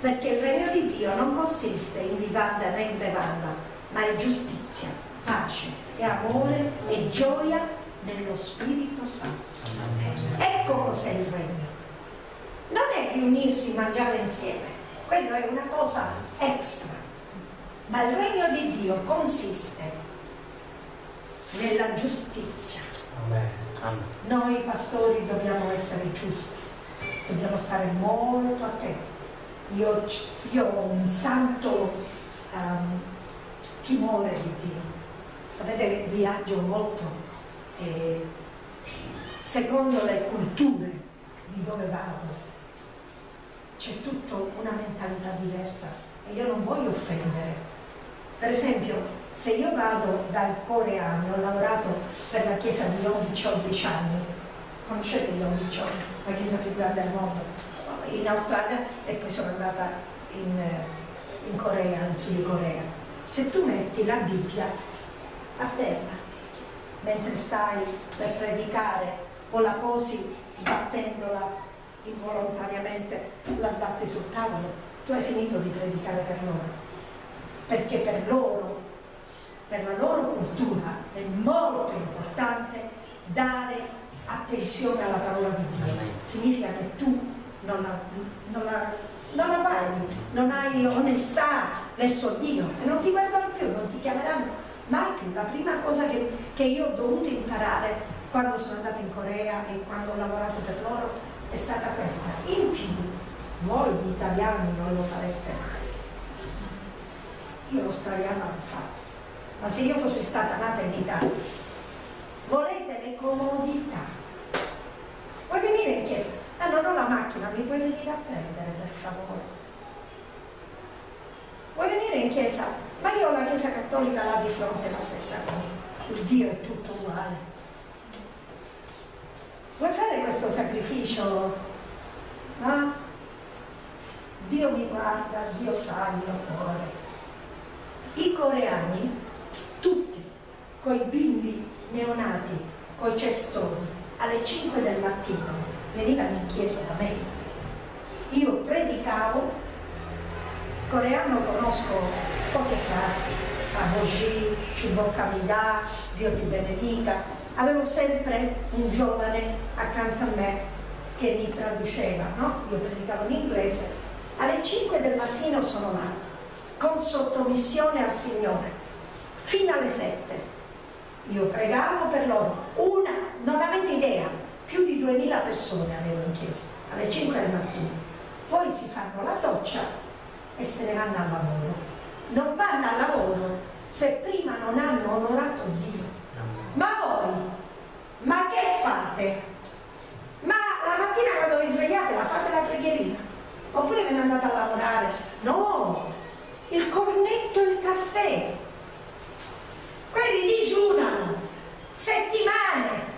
perché il regno di Dio non consiste in vivanda né in bevanda, ma in giustizia, pace e amore e gioia nello Spirito Santo. Ecco cos'è il regno. Non è riunirsi, mangiare insieme, quello è una cosa extra, ma il regno di Dio consiste nella giustizia. Noi pastori dobbiamo essere giusti, dobbiamo stare molto attenti. Io, io ho un santo um, timore di Dio. Sapete, viaggio molto e secondo le culture di dove vado c'è tutta una mentalità diversa e io non voglio offendere. Per esempio, se io vado dal coreano, ho lavorato per la chiesa di Yom Cho 10 anni, conoscete Yom Cho, la chiesa più grande al mondo, in Australia e poi sono andata in, in Corea, in Sud Corea. Se tu metti la Bibbia a terra mentre stai per predicare o la posi sbattendola involontariamente, la sbatti sul tavolo, tu hai finito di predicare per loro. Perché per loro, per la loro cultura, è molto importante dare attenzione alla parola di Dio. Significa che tu non la, non la, non la paghi, non hai onestà verso Dio e non ti guardano più, non ti chiameranno mai più. La prima cosa che, che io ho dovuto imparare quando sono andata in Corea e quando ho lavorato per loro è stata questa. In più, voi gli italiani non lo fareste mai. Io l'australiano l'ho fatto, ma se io fossi stata nata in Italia, volete le comodità. Vuoi venire in chiesa? Ah, non ho la macchina, mi puoi venire a prendere per favore. Vuoi venire in chiesa? Ma io ho la chiesa cattolica là di fronte la stessa cosa. Il Dio è tutto uguale. Vuoi fare questo sacrificio? No? Dio mi guarda, Dio sa il mio cuore. I coreani, tutti, coi bimbi neonati, coi cestoni, alle 5 del mattino, venivano in chiesa da me. Io predicavo, coreano conosco poche frasi, Aboji, Chubokkamida, Dio ti benedica, avevo sempre un giovane accanto a me che mi traduceva, no? Io predicavo in inglese. Alle 5 del mattino sono là, con sottomissione al Signore, fino alle 7. Io pregavo per loro, una, non avete idea, più di 2000 persone avevo in chiesa, alle 5 del mattino. Poi si fanno la doccia e se ne vanno al lavoro. Non vanno al lavoro se prima non hanno onorato Dio ma voi, ma che fate? Ma la mattina quando vi svegliate la fate la preghierina? Oppure ve ne andate a lavorare? No, il cornetto e il caffè. Settimane.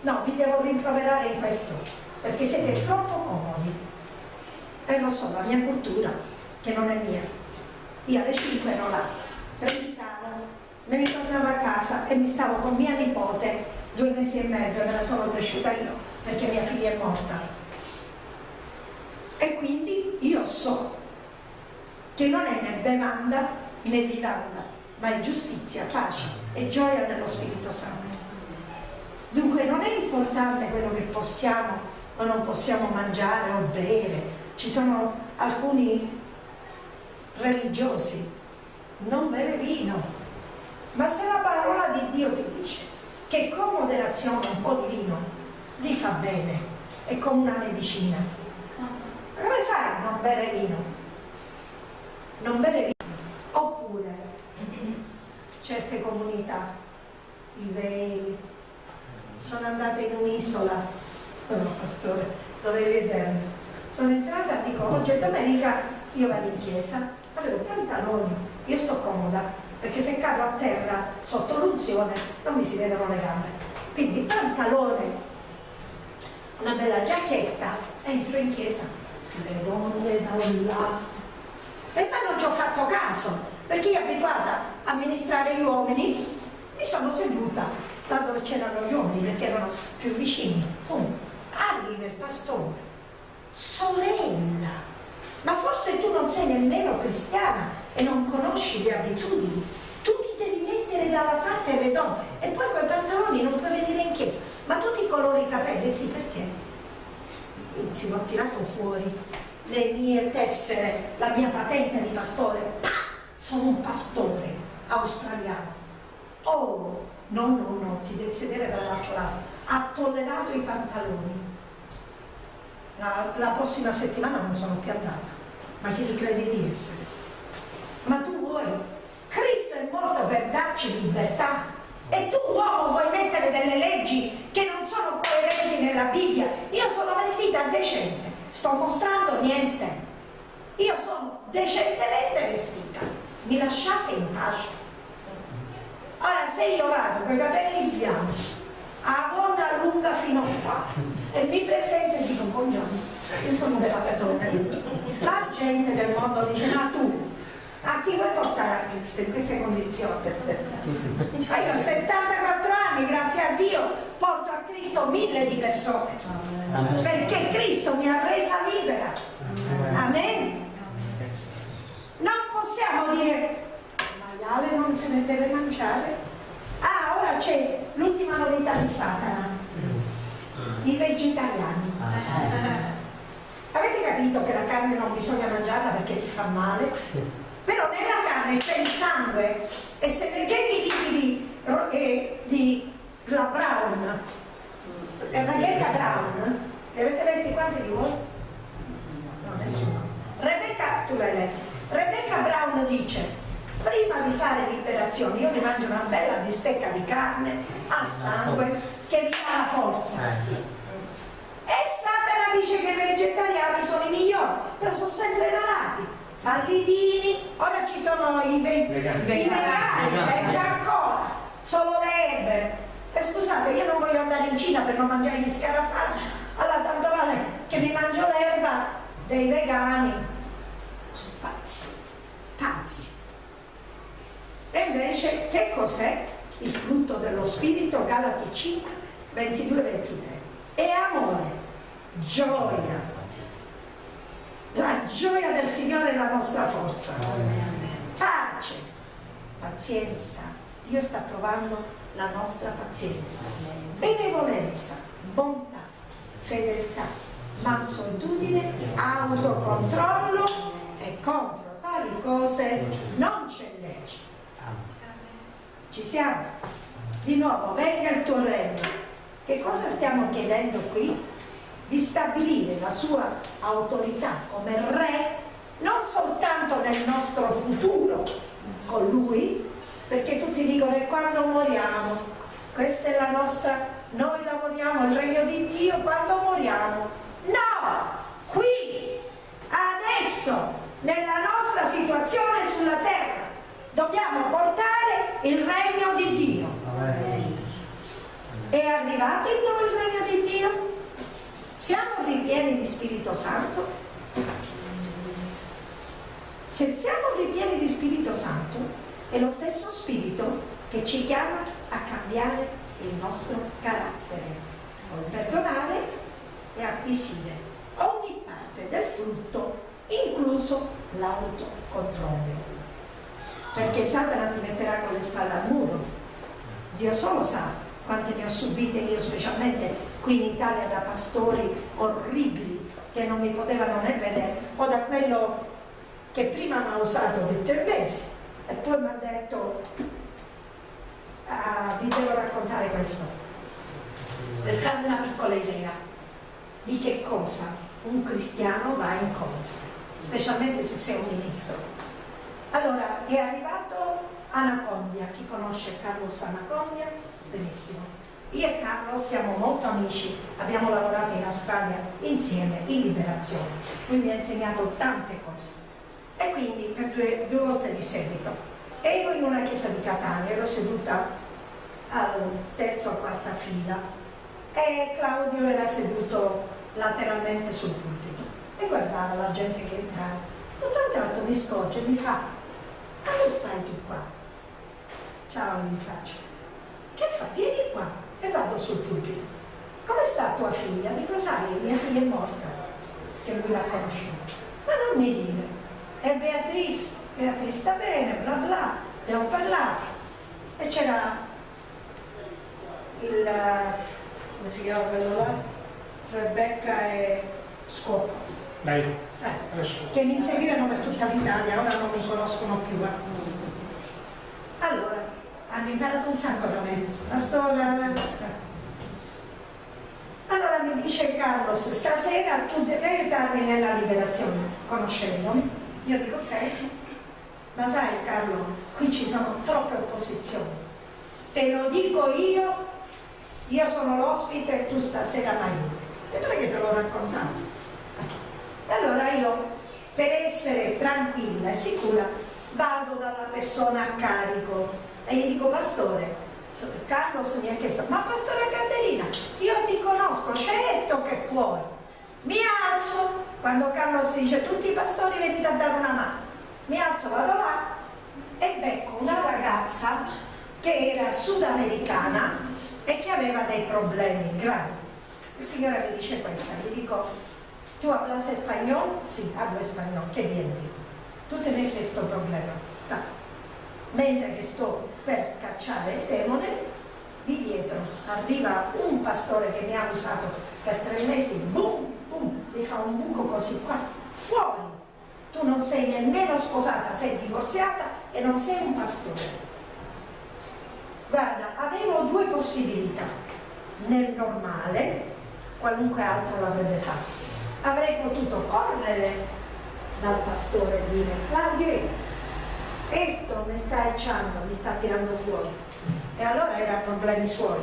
No, vi devo rimproverare in questo, perché siete troppo comodi. E lo so, la mia cultura, che non è mia. Io alle 5 ero là, predicavo, me ne tornavo a casa e mi stavo con mia nipote due mesi e mezzo, me la sono cresciuta io perché mia figlia è morta. E quindi io so che non è né bevanda né vivanda, ma è giustizia, pace e gioia nello Spirito Santo. Dunque non è importante quello che possiamo o non possiamo mangiare o bere. Ci sono alcuni religiosi, non bere vino, ma se la parola di Dio ti dice che con moderazione un po' di vino ti fa bene, è come una medicina. Come fai a non bere vino? Non bere vino. Oppure certe comunità, i veli, sono andata in un'isola, sono pastore, dovevi vedermi. Sono entrata e dico, oggi è domenica, io vado in chiesa, avevo pantaloni, io sto comoda, perché se cado a terra sotto l'unzione non mi si vedono le gambe. Quindi pantalone, una bella giacchetta, entro in chiesa, le donne da un lato. E poi non ci ho fatto caso, perché io abituata a amministrare gli uomini, mi sono seduta là dove c'erano gli uomini, perché erano più vicini. Pum, arriva il pastore, sorella, ma forse tu non sei nemmeno cristiana e non conosci le abitudini. Tu ti devi mettere dalla parte delle donne e poi quei pantaloni non puoi venire in chiesa. Ma tu ti colori i capelli, sì, perché? Inizio, ho tirato fuori le mie tessere, la mia patente di pastore. Sono un pastore australiano. Oh, no, no, no, ti devi sedere dall'altro lato. Ha tollerato i pantaloni la, la, prossima settimana non sono più andata. Ma chi ti credi di essere? Ma tu vuoi? Cristo è morto per darci libertà e tu uomo vuoi mettere delle leggi che non sono coerenti nella Bibbia. Io sono vestita decente, sto mostrando niente. Io sono decentemente vestita. Mi lasciate in pace. Ora se io vado con i capelli bianchi a donna lunga fino qua e mi presento e dico buongiorno, io sono un pastore. La gente del mondo dice ma tu a chi vuoi portare a Cristo in queste condizioni? Ma io ho 74 anni, grazie a Dio, porto a Cristo mille di persone perché Cristo mi ha resa libera. Amen. Non possiamo dire maiale non se ne deve mangiare Ah, ora c'è l'ultima novità di Satana, i vegetariani. Avete capito che la carne non bisogna mangiarla perché ti fa male? Però nella carne c'è il sangue e se leggete i libri di, di la Brown, Rebecca Brown, li avete letti quanti di voi? No, nessuno. Rebecca, tu l'hai letto. Rebecca Brown dice prima di fare liberazione io mi mangio una bella bistecca di carne al sangue che mi dà la forza. E Satana dice che i vegetariani sono i migliori però sono sempre malati. Pallidini ora ci sono i, ve- vegani, i vegani, eh, già ancora solo le erbe e scusate io non voglio andare in Cina per non mangiare gli scarafaggi. Allora tanto vale che mi mangio l'erba dei vegani pazzi pazzi e invece che cos'è il frutto dello Spirito? Galati 5, 22, 23. È amore, gioia. La gioia del Signore è la nostra forza. Pace, pazienza. Dio sta provando la nostra pazienza. Benevolenza, bontà, fedeltà, mansuetudine, autocontrollo e contro tali cose non c'è legge. Ci siamo? Di nuovo, venga il tuo regno. Che cosa stiamo chiedendo qui? Di stabilire la sua autorità come re non soltanto nel nostro futuro con lui, perché tutti dicono che quando moriamo, questa è la nostra, noi lavoriamo il regno di Dio quando moriamo. No! Qui, adesso, nella nostra situazione sulla terra, dobbiamo portare il regno di Dio. È arrivato in noi il regno di Dio? Siamo ripieni di Spirito Santo? Se siamo ripieni di Spirito Santo, è lo stesso Spirito che ci chiama a cambiare il nostro carattere, a perdonare e acquisire ogni parte del frutto, incluso l'autocontrollo. Perché Satana ti metterà con le spalle al muro. Dio solo sa quante ne ho subite io, specialmente qui in Italia da pastori orribili che non mi potevano né vedere, o da quello che prima mi ha usato per tre mesi e poi mi ha detto uh, vi devo raccontare questo, per farvi una piccola idea di che cosa un cristiano va incontro, specialmente se sei un ministro. Allora, è arrivato Anacondia, chi conosce Carlos Anacondia? Benissimo. Io e Carlo siamo molto amici, abbiamo lavorato in Australia insieme in liberazione, lui mi ha insegnato tante cose. E quindi per due, due volte di seguito ero in una chiesa di Catania, ero seduta al terzo o quarta fila e Claudio era seduto lateralmente sul pulpito e guardava la gente che entrava. Tutto un tratto mi scorge e mi fa, ma che fai tu qua? Ciao, gli faccio. Che fai? Vieni qua e vado sul pulpito. Come sta tua figlia? Dico, sai, mia figlia è morta, che lui l'ha conosciuta. Ma non mi dire, è Beatrice, Beatrice sta bene, bla bla, ne ho parlato. E c'era il, come si chiama quello là? Rebecca e Scopo. Eh, che mi inseguivano per tutta l'Italia, ora non mi conoscono più. Eh. Allora, hanno imparato un sacco da me, la storia. Allora mi dice Carlos, stasera tu devi aiutarmi nella liberazione, conoscendomi. Io dico ok, ma sai Carlo, qui ci sono troppe opposizioni. Te lo dico io, io sono l'ospite e tu stasera aiuti. E perché te l'ho raccontato? E allora io, per essere tranquilla e sicura, vado dalla persona a carico e gli dico, pastore, Carlos mi ha chiesto, ma pastore Caterina, io ti conosco, certo che puoi. Mi alzo, quando Carlos dice, tutti i pastori venite a dare una mano. Mi alzo, vado là e becco una ragazza che era sudamericana e che aveva dei problemi gravi. Il signore mi dice questa, gli dico, tu hablas español? Sì, hablo español, che vieni? Tu tenés questo problema. No mentre che sto per cacciare il demone, di dietro arriva un pastore che mi ha usato per tre mesi, boom, boom, mi fa un buco così qua, fuori. Tu non sei nemmeno sposata, sei divorziata e non sei un pastore. Guarda, avevo due possibilità. Nel normale, qualunque altro l'avrebbe fatto. Avrei potuto correre dal pastore e dire, Claudio, questo mi sta ecciando, mi sta tirando fuori. E allora erano problemi suoi.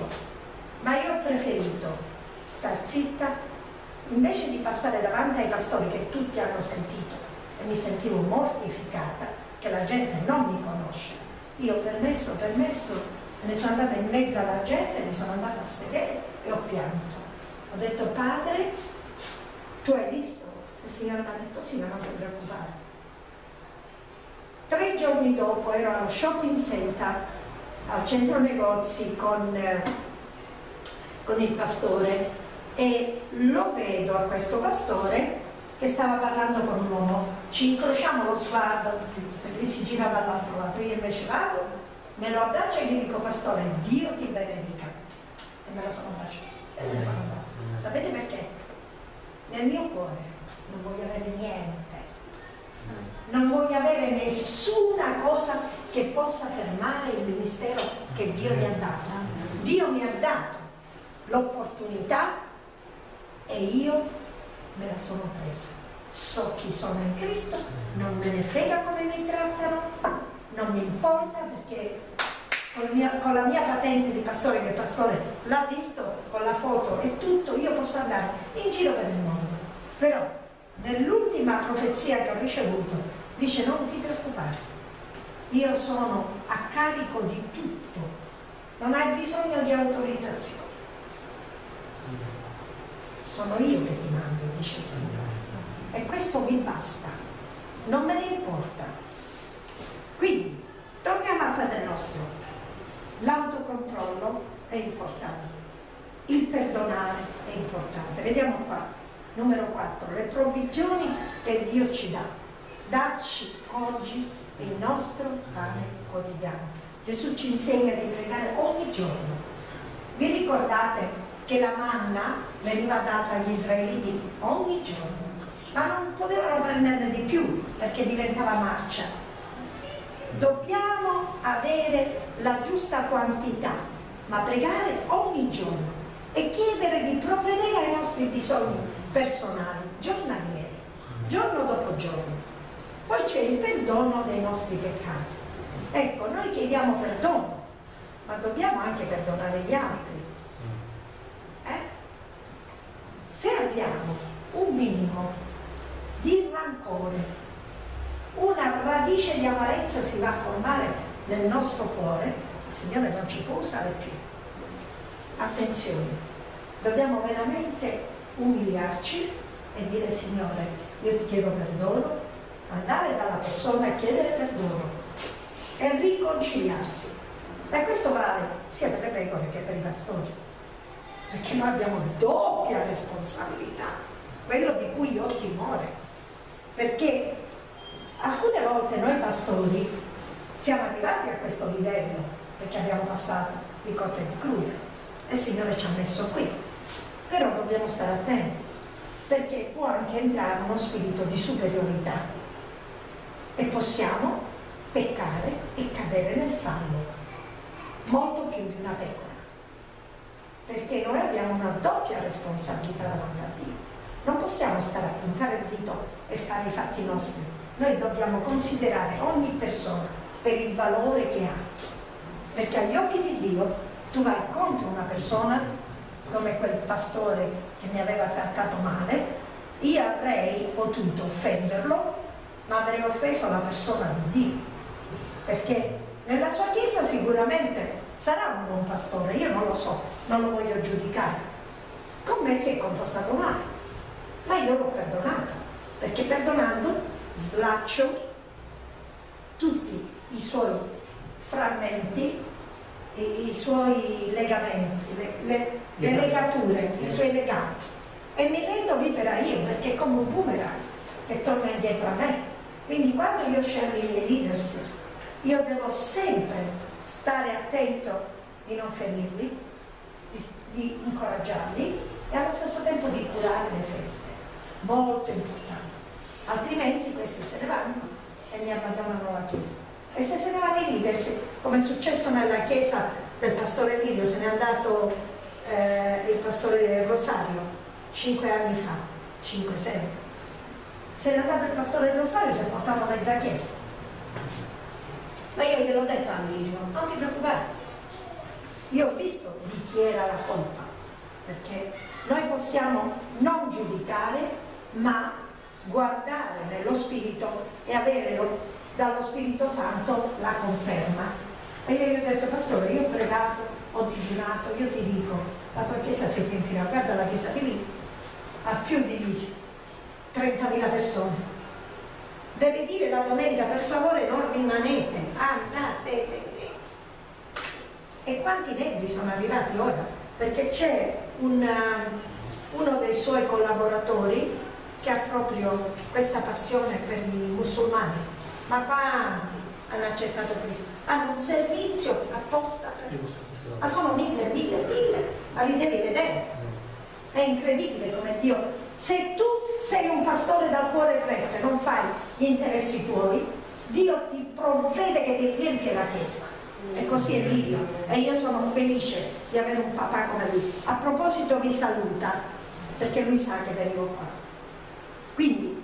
Ma io ho preferito star zitta invece di passare davanti ai pastori che tutti hanno sentito e mi sentivo mortificata che la gente non mi conosce. Io ho permesso, permesso, me ne sono andata in mezzo alla gente, mi sono andata a sedere e ho pianto. Ho detto, padre, tu hai visto? Il Signore mi ha detto, sì, ma non ti preoccupare Tre giorni dopo ero allo shopping center, al centro negozi con, eh, con il pastore e lo vedo a questo pastore che stava parlando con un uomo. Ci incrociamo lo sguardo, lui si gira dall'altro lato, io invece vado, me lo abbraccio e gli dico pastore, Dio ti benedica. E me lo sono baciato e me ne sono andato. Sapete perché? Nel mio cuore non voglio avere niente non voglio avere nessuna cosa che possa fermare il ministero che Dio mi ha dato. Dio mi ha dato l'opportunità e io me la sono presa. So chi sono in Cristo, non me ne frega come mi trattano, non mi importa perché con, mia, con la mia patente di pastore, che il pastore l'ha visto, con la foto e tutto, io posso andare in giro per il mondo. Però nell'ultima profezia che ho ricevuto, dice non ti preoccupare, io sono a carico di tutto, non hai bisogno di autorizzazione. Sono io che ti mando, dice il Signore. E questo mi basta, non me ne importa. Quindi, torniamo al Padre nostro. L'autocontrollo è importante, il perdonare è importante. Vediamo qua Numero 4, le provvigioni che Dio ci dà. Dacci oggi il nostro pane quotidiano. Gesù ci insegna di pregare ogni giorno. Vi ricordate che la manna veniva data agli israeliti ogni giorno, ma non potevano prenderne di più perché diventava marcia. Dobbiamo avere la giusta quantità, ma pregare ogni giorno e chiedere di provvedere ai nostri bisogni personali, giornalieri, giorno dopo giorno. Poi c'è il perdono dei nostri peccati. Ecco, noi chiediamo perdono, ma dobbiamo anche perdonare gli altri. Eh? Se abbiamo un minimo di rancore, una radice di amarezza si va a formare nel nostro cuore, il Signore non ci può usare più. Attenzione, dobbiamo veramente umiliarci e dire Signore, io ti chiedo perdono, andare dalla persona e chiedere perdono e riconciliarsi. E questo vale sia per le pecore che per i pastori, perché noi abbiamo doppia responsabilità, quello di cui ho timore, perché alcune volte noi pastori siamo arrivati a questo livello, perché abbiamo passato di cotte di crude, e il Signore ci ha messo qui, però dobbiamo stare attenti, perché può anche entrare uno spirito di superiorità. E possiamo peccare e cadere nel fallo, molto più di una pecora, perché noi abbiamo una doppia responsabilità davanti a Dio. Non possiamo stare a puntare il dito e fare i fatti nostri, noi dobbiamo considerare ogni persona per il valore che ha, perché agli occhi di Dio tu vai contro una persona come quel pastore che mi aveva trattato male, io avrei potuto offenderlo ma avrei offeso la persona di Dio, perché nella sua chiesa sicuramente sarà un buon pastore, io non lo so, non lo voglio giudicare. Con me si è comportato male, ma io l'ho perdonato, perché perdonando slaccio tutti i suoi frammenti, i, i suoi legamenti, le, le, le legature, i suoi legami. E mi rendo libera io, perché è come un boomerang che torna indietro a me quindi quando io scelgo i miei leaders, io devo sempre stare attento di non ferirli, di, di incoraggiarli e allo stesso tempo di curare le ferite. Molto importante. Altrimenti questi se ne vanno e mi abbandonano la Chiesa. E se se ne vanno i leaders, come è successo nella Chiesa del pastore Lidio, se n'è andato eh, il pastore Rosario cinque anni fa, cinque, sei se n'è andato il pastore Rosario si è portato mezza chiesa. Ma io gliel'ho detto a Lirio, non ti preoccupare. Io ho visto di chi era la colpa, perché noi possiamo non giudicare, ma guardare nello Spirito e avere lo, dallo Spirito Santo la conferma. E io gli ho detto, pastore, io ho pregato, ho digiunato, io ti dico, la tua chiesa si riempirà, guarda la chiesa di lì, ha più di 30.000 persone. Deve dire la domenica, per favore non rimanete, andate. E quanti negri sono arrivati ora? Perché c'è un, uno dei suoi collaboratori che ha proprio questa passione per i musulmani. Ma quanti hanno accettato Cristo? Hanno un servizio apposta. Ma sono mille, mille, mille, ma li devi vedere. È incredibile come Dio se tu sei un pastore dal cuore retto e non fai gli interessi tuoi, Dio ti provvede che ti riempie la chiesa. E così è Dio. E io sono felice di avere un papà come lui. A proposito vi saluta, perché lui sa che vengo qua. Quindi,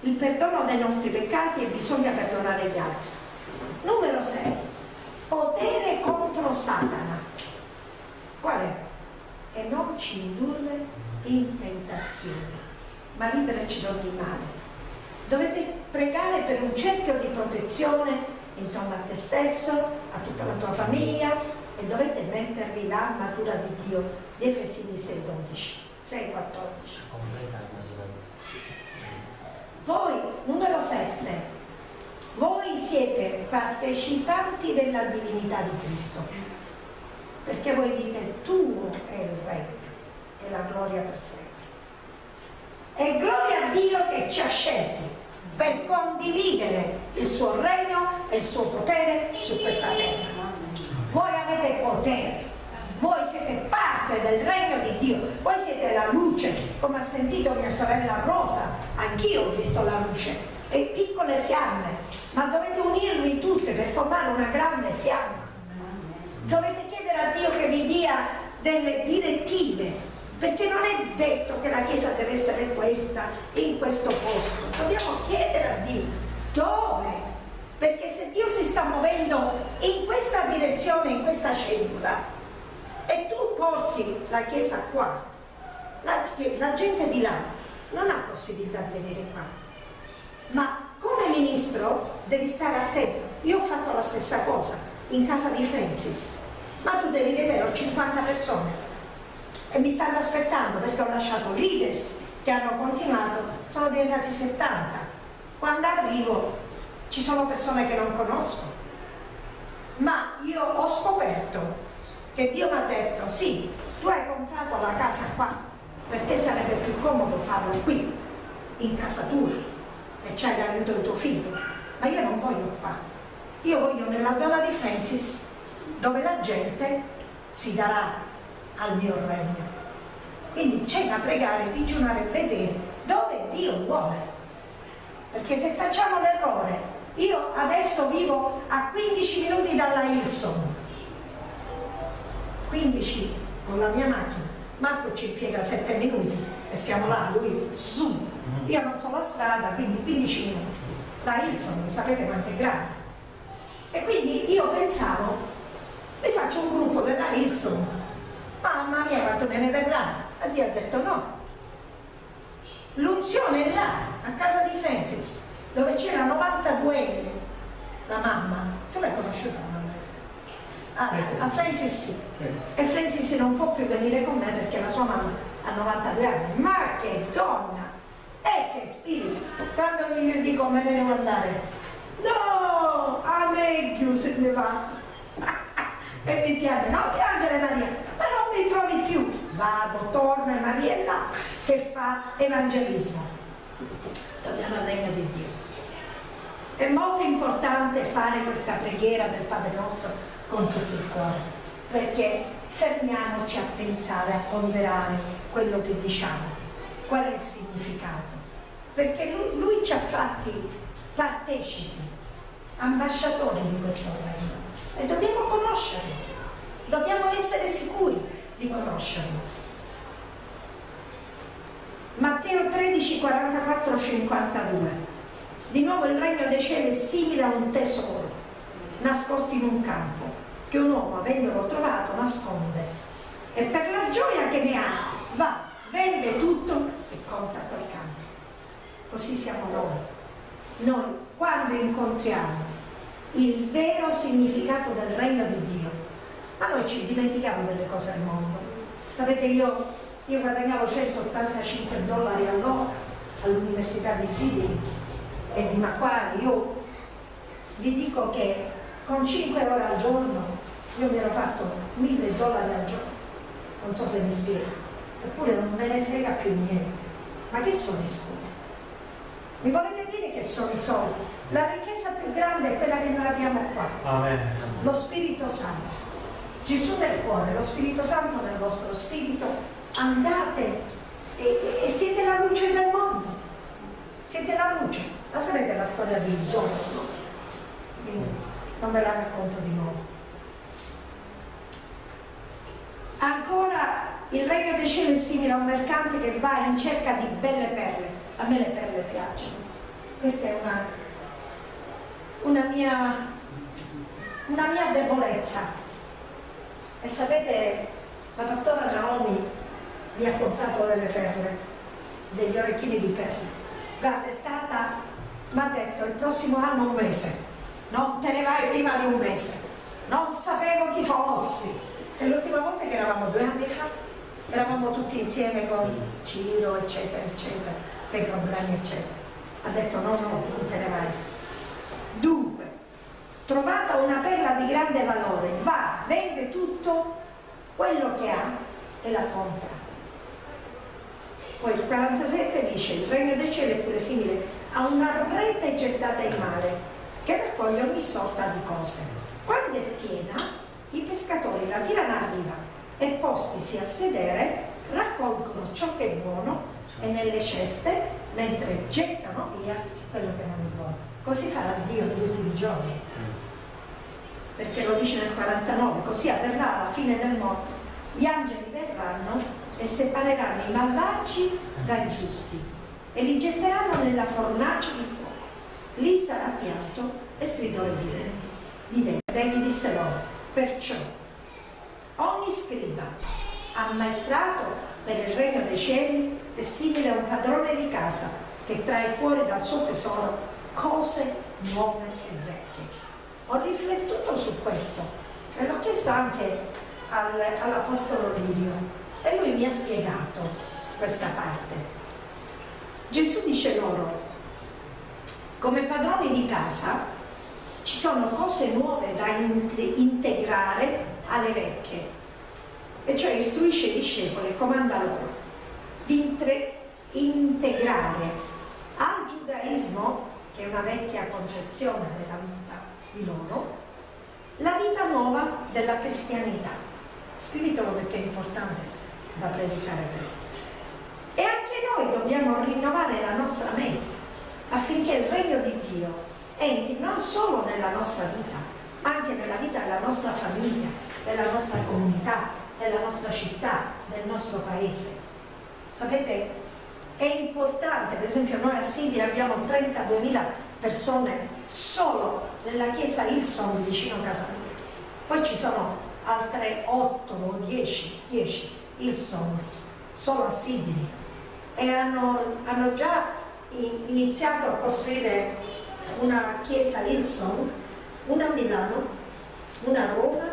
il perdono dei nostri peccati e bisogna perdonare gli altri. Numero 6. Potere contro Satana. Qual è? E non ci indurre in tentazione, ma liberaci da ogni male. Dovete pregare per un cerchio di protezione intorno a te stesso, a tutta la tua famiglia e dovete mettervi l'armatura di Dio di Efesini 6,12, 6,14. Poi, numero 7, voi siete partecipanti della divinità di Cristo, perché voi dite tuo è il regno e la gloria per sempre. E gloria a Dio che ci ha scelti per condividere il suo regno e il suo potere su questa terra. Voi avete potere, voi siete parte del regno di Dio, voi siete la luce, come ha sentito mia sorella Rosa, anch'io ho visto la luce. E piccole fiamme, ma dovete unirvi tutte per formare una grande fiamma. Dovete chiedere a Dio che vi dia delle direttive, perché non è detto che la Chiesa deve essere questa, in questo posto. Dobbiamo chiedere a Dio dove. Perché se Dio si sta muovendo in questa direzione, in questa cellula, e tu porti la Chiesa qua, la, la gente di là non ha possibilità di venire qua. Ma come ministro devi stare attento. Io ho fatto la stessa cosa in casa di Francis, ma tu devi vedere, ho 50 persone e mi stanno aspettando perché ho lasciato leaders che hanno continuato, sono diventati 70. Quando arrivo ci sono persone che non conosco, ma io ho scoperto che Dio mi ha detto sì, tu hai comprato la casa qua, per te sarebbe più comodo farlo qui, in casa tua, e c'hai l'aiuto di tuo figlio, ma io non voglio qua, io voglio nella zona di Francis, dove la gente si darà al mio regno. Quindi c'è da pregare, digiunare e vedere dove Dio vuole. Perché se facciamo l'errore io adesso vivo a 15 minuti dalla Hilson, 15 con la mia macchina. Marco ci impiega 7 minuti e siamo là, lui su. Io non so la strada, quindi 15 minuti. La Hilson, sapete quanto è grande. E quindi io pensavo, mi faccio un gruppo della Hilson. Mamma mia, quanto me ne verrà? E Dio ha detto no. L'unzione è là, a casa di Francis dove c'era 92enne la mamma, tu l'hai conosciuta Ah, a Francis sì. E Francis non può più venire con me perché la sua mamma ha 92 anni. Ma che donna! E che spirito! Quando gli dico me ne devo andare, no, a me se ne va. e mi piange, non piangere Maria, ma non mi trovi più. Vado, torno e Maria è là che fa evangelismo. Torniamo al regno di Dio. È molto importante fare questa preghiera del Padre nostro con tutto il cuore, perché fermiamoci a pensare, a ponderare quello che diciamo, qual è il significato. Perché lui, lui ci ha fatti partecipi, ambasciatori di questo regno e dobbiamo conoscerlo, dobbiamo essere sicuri di conoscerlo. Matteo 13, 44, 52 di nuovo il regno dei cieli è simile a un tesoro nascosto in un campo che un uomo avendolo trovato nasconde e per la gioia che ne ha va, vende tutto e compra quel campo. Così siamo noi. Noi quando incontriamo il vero significato del regno di Dio, ma noi ci dimentichiamo delle cose del mondo. Sapete io, io guadagnavo 185 dollari all'ora all'università di Sydney e di Macquarie, io vi dico che con 5 ore al giorno io mi ero fatto 1000 dollari al giorno, non so se mi spiego, eppure non me ne frega più niente. Ma che sono i soldi? Mi volete dire che sono i soldi? La ricchezza più grande è quella che noi abbiamo qua. Amen. Lo Spirito Santo. Gesù nel cuore, lo Spirito Santo nel vostro spirito, andate e, e siete la luce del mondo. Siete la luce. La sapete la storia di Zorro? Non ve la racconto di nuovo. Ancora il regno dei cieli è simile a un mercante che va in cerca di belle perle. A me le perle piacciono. Questa è una, una, mia, una mia debolezza. E sapete, la pastora Naomi mi ha portato delle perle, degli orecchini di perle. Guarda, è stata mi ha detto il prossimo anno un mese, non te ne vai prima di un mese, non sapevo chi fossi. E l'ultima volta che eravamo due anni fa, eravamo tutti insieme con Ciro, eccetera, eccetera, dei problemi, eccetera. Ha detto no, no, non te ne vai. Dunque, trovata una perla di grande valore, va, vende tutto quello che ha e la compra. Poi il 47 dice, il regno dei cieli è pure simile a una rete gettata in mare che raccoglie ogni sorta di cose. Quando è piena, i pescatori la tirano a riva e postisi a sedere raccolgono ciò che è buono e nelle ceste mentre gettano via quello che non è buono. Così farà Dio negli ultimi giorni. Perché lo dice nel 49, così avverrà alla fine del mondo. Gli angeli verranno e separeranno i malvagi dai giusti e li getteranno nella fornace di fuoco. Lì sarà pianto e stridore di denti. Di denti. Egli disse loro, perciò ogni scriba ammaestrato per il regno dei cieli è simile a un padrone di casa che trae fuori dal suo tesoro cose nuove e vecchie. Ho riflettuto su questo e l'ho chiesto anche al, all'Apostolo Lirio e lui mi ha spiegato questa parte. Gesù dice loro, come padroni di casa ci sono cose nuove da integrare alle vecchie e cioè istruisce i discepoli comanda loro di integrare al giudaismo, che è una vecchia concezione della vita di loro, la vita nuova della cristianità. Scrivetelo perché è importante da predicare questo. E anche noi dobbiamo rinnovare la nostra mente affinché il regno di Dio entri non solo nella nostra vita, ma anche nella vita della nostra famiglia, della nostra comunità, della nostra città, del nostro paese. Sapete, è importante, per esempio noi a Sidi abbiamo 32.000 persone solo nella chiesa Ilson vicino a casa mia. Poi ci sono altre 8 o 10, 10 Ilsons solo a Sydney e hanno, hanno già iniziato a costruire una chiesa Ilson, una a Milano, una a Roma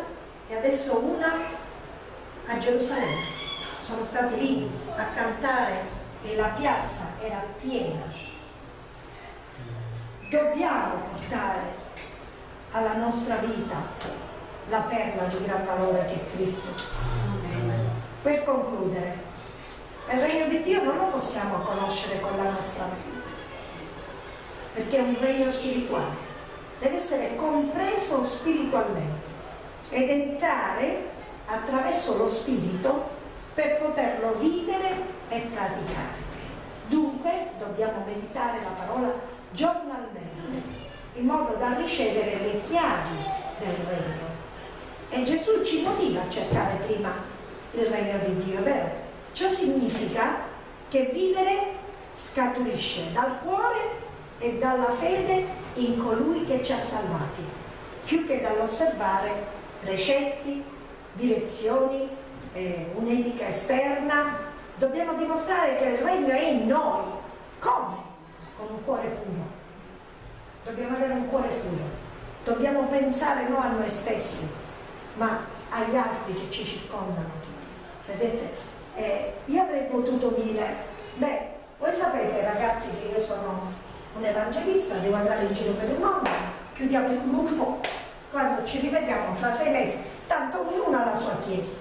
e adesso una a Gerusalemme. Sono stati lì a cantare e la piazza era piena. Dobbiamo portare alla nostra vita la perla di gran valore che è Cristo. Per concludere, il regno di Dio non lo possiamo conoscere con la nostra mente, perché è un regno spirituale, deve essere compreso spiritualmente ed entrare attraverso lo spirito per poterlo vivere e praticare. Dunque dobbiamo meditare la parola giornalmente in modo da ricevere le chiavi del regno. E Gesù ci motiva a cercare prima il regno di Dio, vero? Ciò significa che vivere scaturisce dal cuore e dalla fede in colui che ci ha salvati, più che dall'osservare precetti, direzioni, eh, un'etica esterna, dobbiamo dimostrare che il regno è in noi. Come? Con un cuore puro. Dobbiamo avere un cuore puro. Dobbiamo pensare non a noi stessi, ma agli altri che ci circondano. Vedete? Eh, io avrei potuto dire, beh, voi sapete ragazzi che io sono un evangelista, devo andare in giro per il mondo, chiudiamo il gruppo, quando ci rivediamo fra sei mesi tanto ognuno ha la sua chiesa.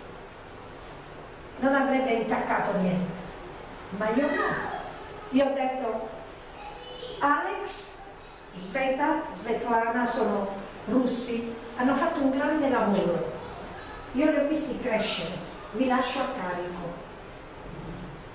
Non avrebbe intaccato niente. Ma io no. Io ho detto, Alex, Sveta, Svetlana sono russi, hanno fatto un grande lavoro. Io li ho visti crescere, vi lascio a carico.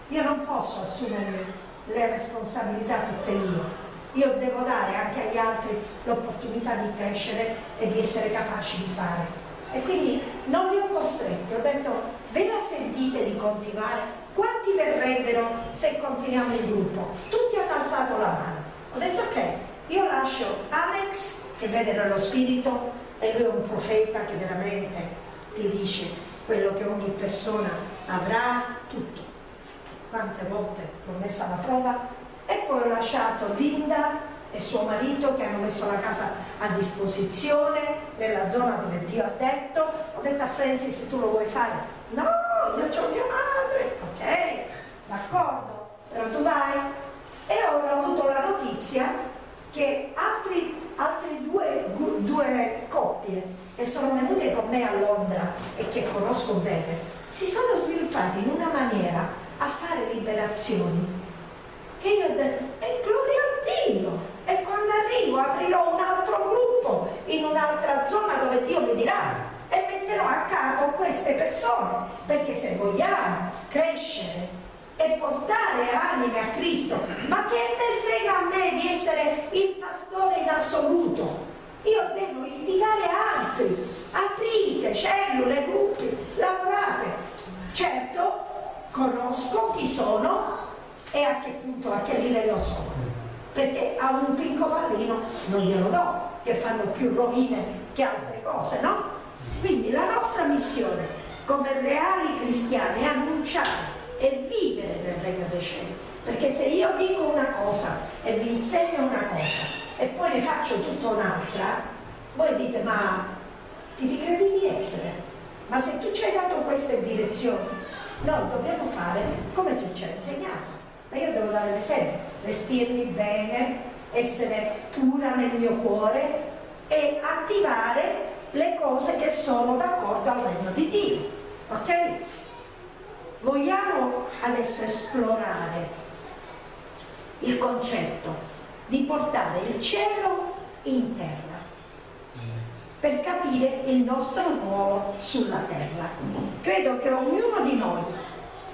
Io non posso assumere le responsabilità tutte io. Io devo dare anche agli altri l'opportunità di crescere e di essere capaci di fare. E quindi non li ho costretti, ho detto ve la sentite di continuare? Quanti verrebbero se continuiamo il gruppo? Tutti hanno alzato la mano. Ho detto ok, io lascio Alex che vede nello spirito e lui è un profeta che veramente ti dice quello che ogni persona avrà, tutto. Quante volte l'ho messa alla prova e poi ho lasciato Linda e suo marito che hanno messo la casa a disposizione nella zona dove Dio ha detto. Ho detto a Francis tu lo vuoi fare? no, io ho mia madre. Ok, d'accordo però tu vai. E ho avuto la notizia che altri, altre due, due coppie che sono venute con me a Londra e che conosco bene si sono sviluppati in una maniera a fare liberazioni che io ho detto e gloria a Dio e quando arrivo aprirò un altro gruppo in un'altra zona dove Dio mi dirà e metterò a capo queste persone. Perché se vogliamo crescere e portare anime a Cristo ma che me frega a me di essere il pastore in assoluto? Io devo istigare altri aprite cellule, gruppi, lavorate. Certo conosco chi sono e a che punto, a che livello sono. Perché a un pinco pallino non glielo do, che fanno più rovine che altre cose, no? Quindi la nostra missione come reali cristiani è annunciare e vivere nel regno dei cieli. Perché se io dico una cosa e vi insegno una cosa e poi ne faccio tutta un'altra, voi dite ma chi ti credi di essere? Ma se tu ci hai dato queste direzioni, noi dobbiamo fare come tu ci hai insegnato. Ma io devo dare l'esempio, vestirmi bene, essere pura nel mio cuore e attivare le cose che sono d'accordo al regno di Dio. Ok? Vogliamo adesso esplorare il concetto di portare il cielo in terra per capire il nostro ruolo sulla terra. Credo che ognuno di noi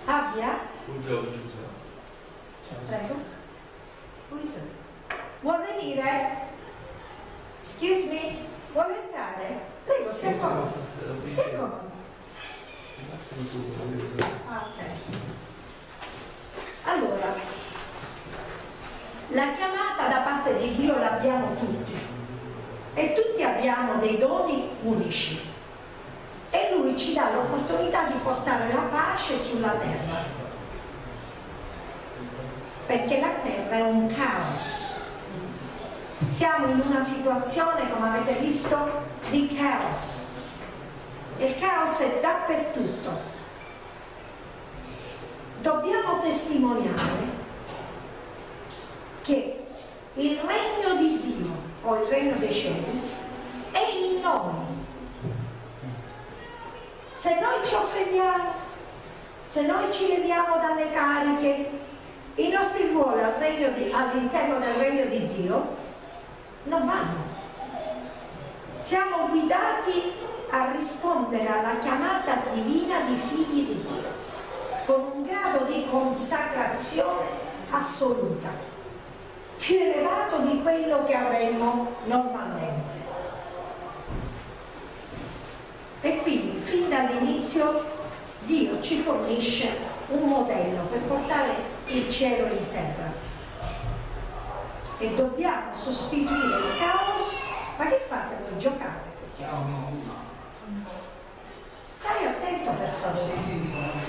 abbia... Prego. Luisa. Vuol venire? Excuse me, vuole entrare? Prego, si accomoda. Si accomoda. Ah, ok. Allora, la chiamata da parte di Dio l'abbiamo tutti e tutti abbiamo dei doni unici. E Lui ci dà l'opportunità di portare la pace sulla terra. Perché la terra è un caos. Siamo in una situazione come avete visto di caos. Il caos è dappertutto. Dobbiamo testimoniare che il regno di Dio o il regno dei cieli è in noi. Se noi ci offendiamo, se noi ci leviamo dalle cariche, i nostri ruoli all'interno del regno di Dio non vanno. Siamo guidati a rispondere alla chiamata divina di figli di Dio, con un grado di consacrazione assoluta più elevato di quello che avremmo normalmente. E quindi fin dall'inizio Dio ci fornisce un modello per portare il cielo in terra. E dobbiamo sostituire il caos. Ma che fate voi? Giocate tutti? Stai attento per favore.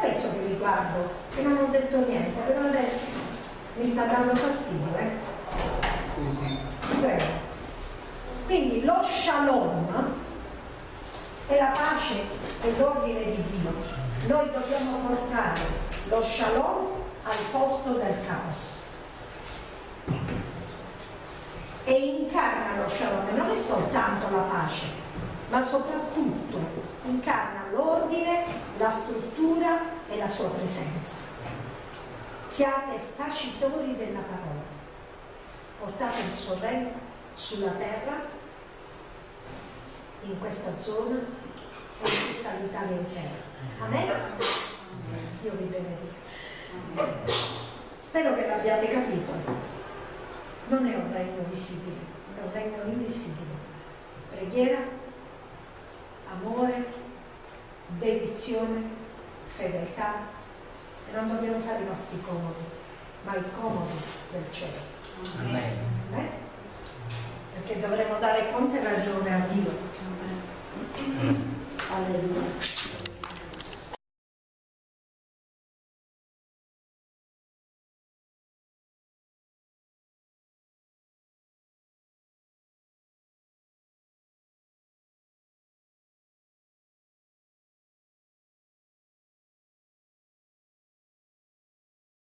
Pezzo che riguardo, che non ho detto niente, però adesso mi sta dando fastidio, eh? Scusi. Prego. Quindi lo shalom è la pace e l'ordine di Dio. Noi dobbiamo portare lo shalom al posto del caos. E incarna lo shalom, non è soltanto la pace, ma soprattutto incarna l'ordine, la struttura e la sua presenza. Siate facitori della parola, portate il suo regno sulla terra, in questa zona e in tutta l'Italia intera. Amen? Dio vi benedica. Spero che l'abbiate capito. Non è un regno visibile, è un regno invisibile. Preghiera, amore, dedizione, fedeltà e non dobbiamo fare i nostri comodi, ma i comodi del cielo. Amen. Eh? Perché dovremo dare conto e ragione a Dio. Alleluia.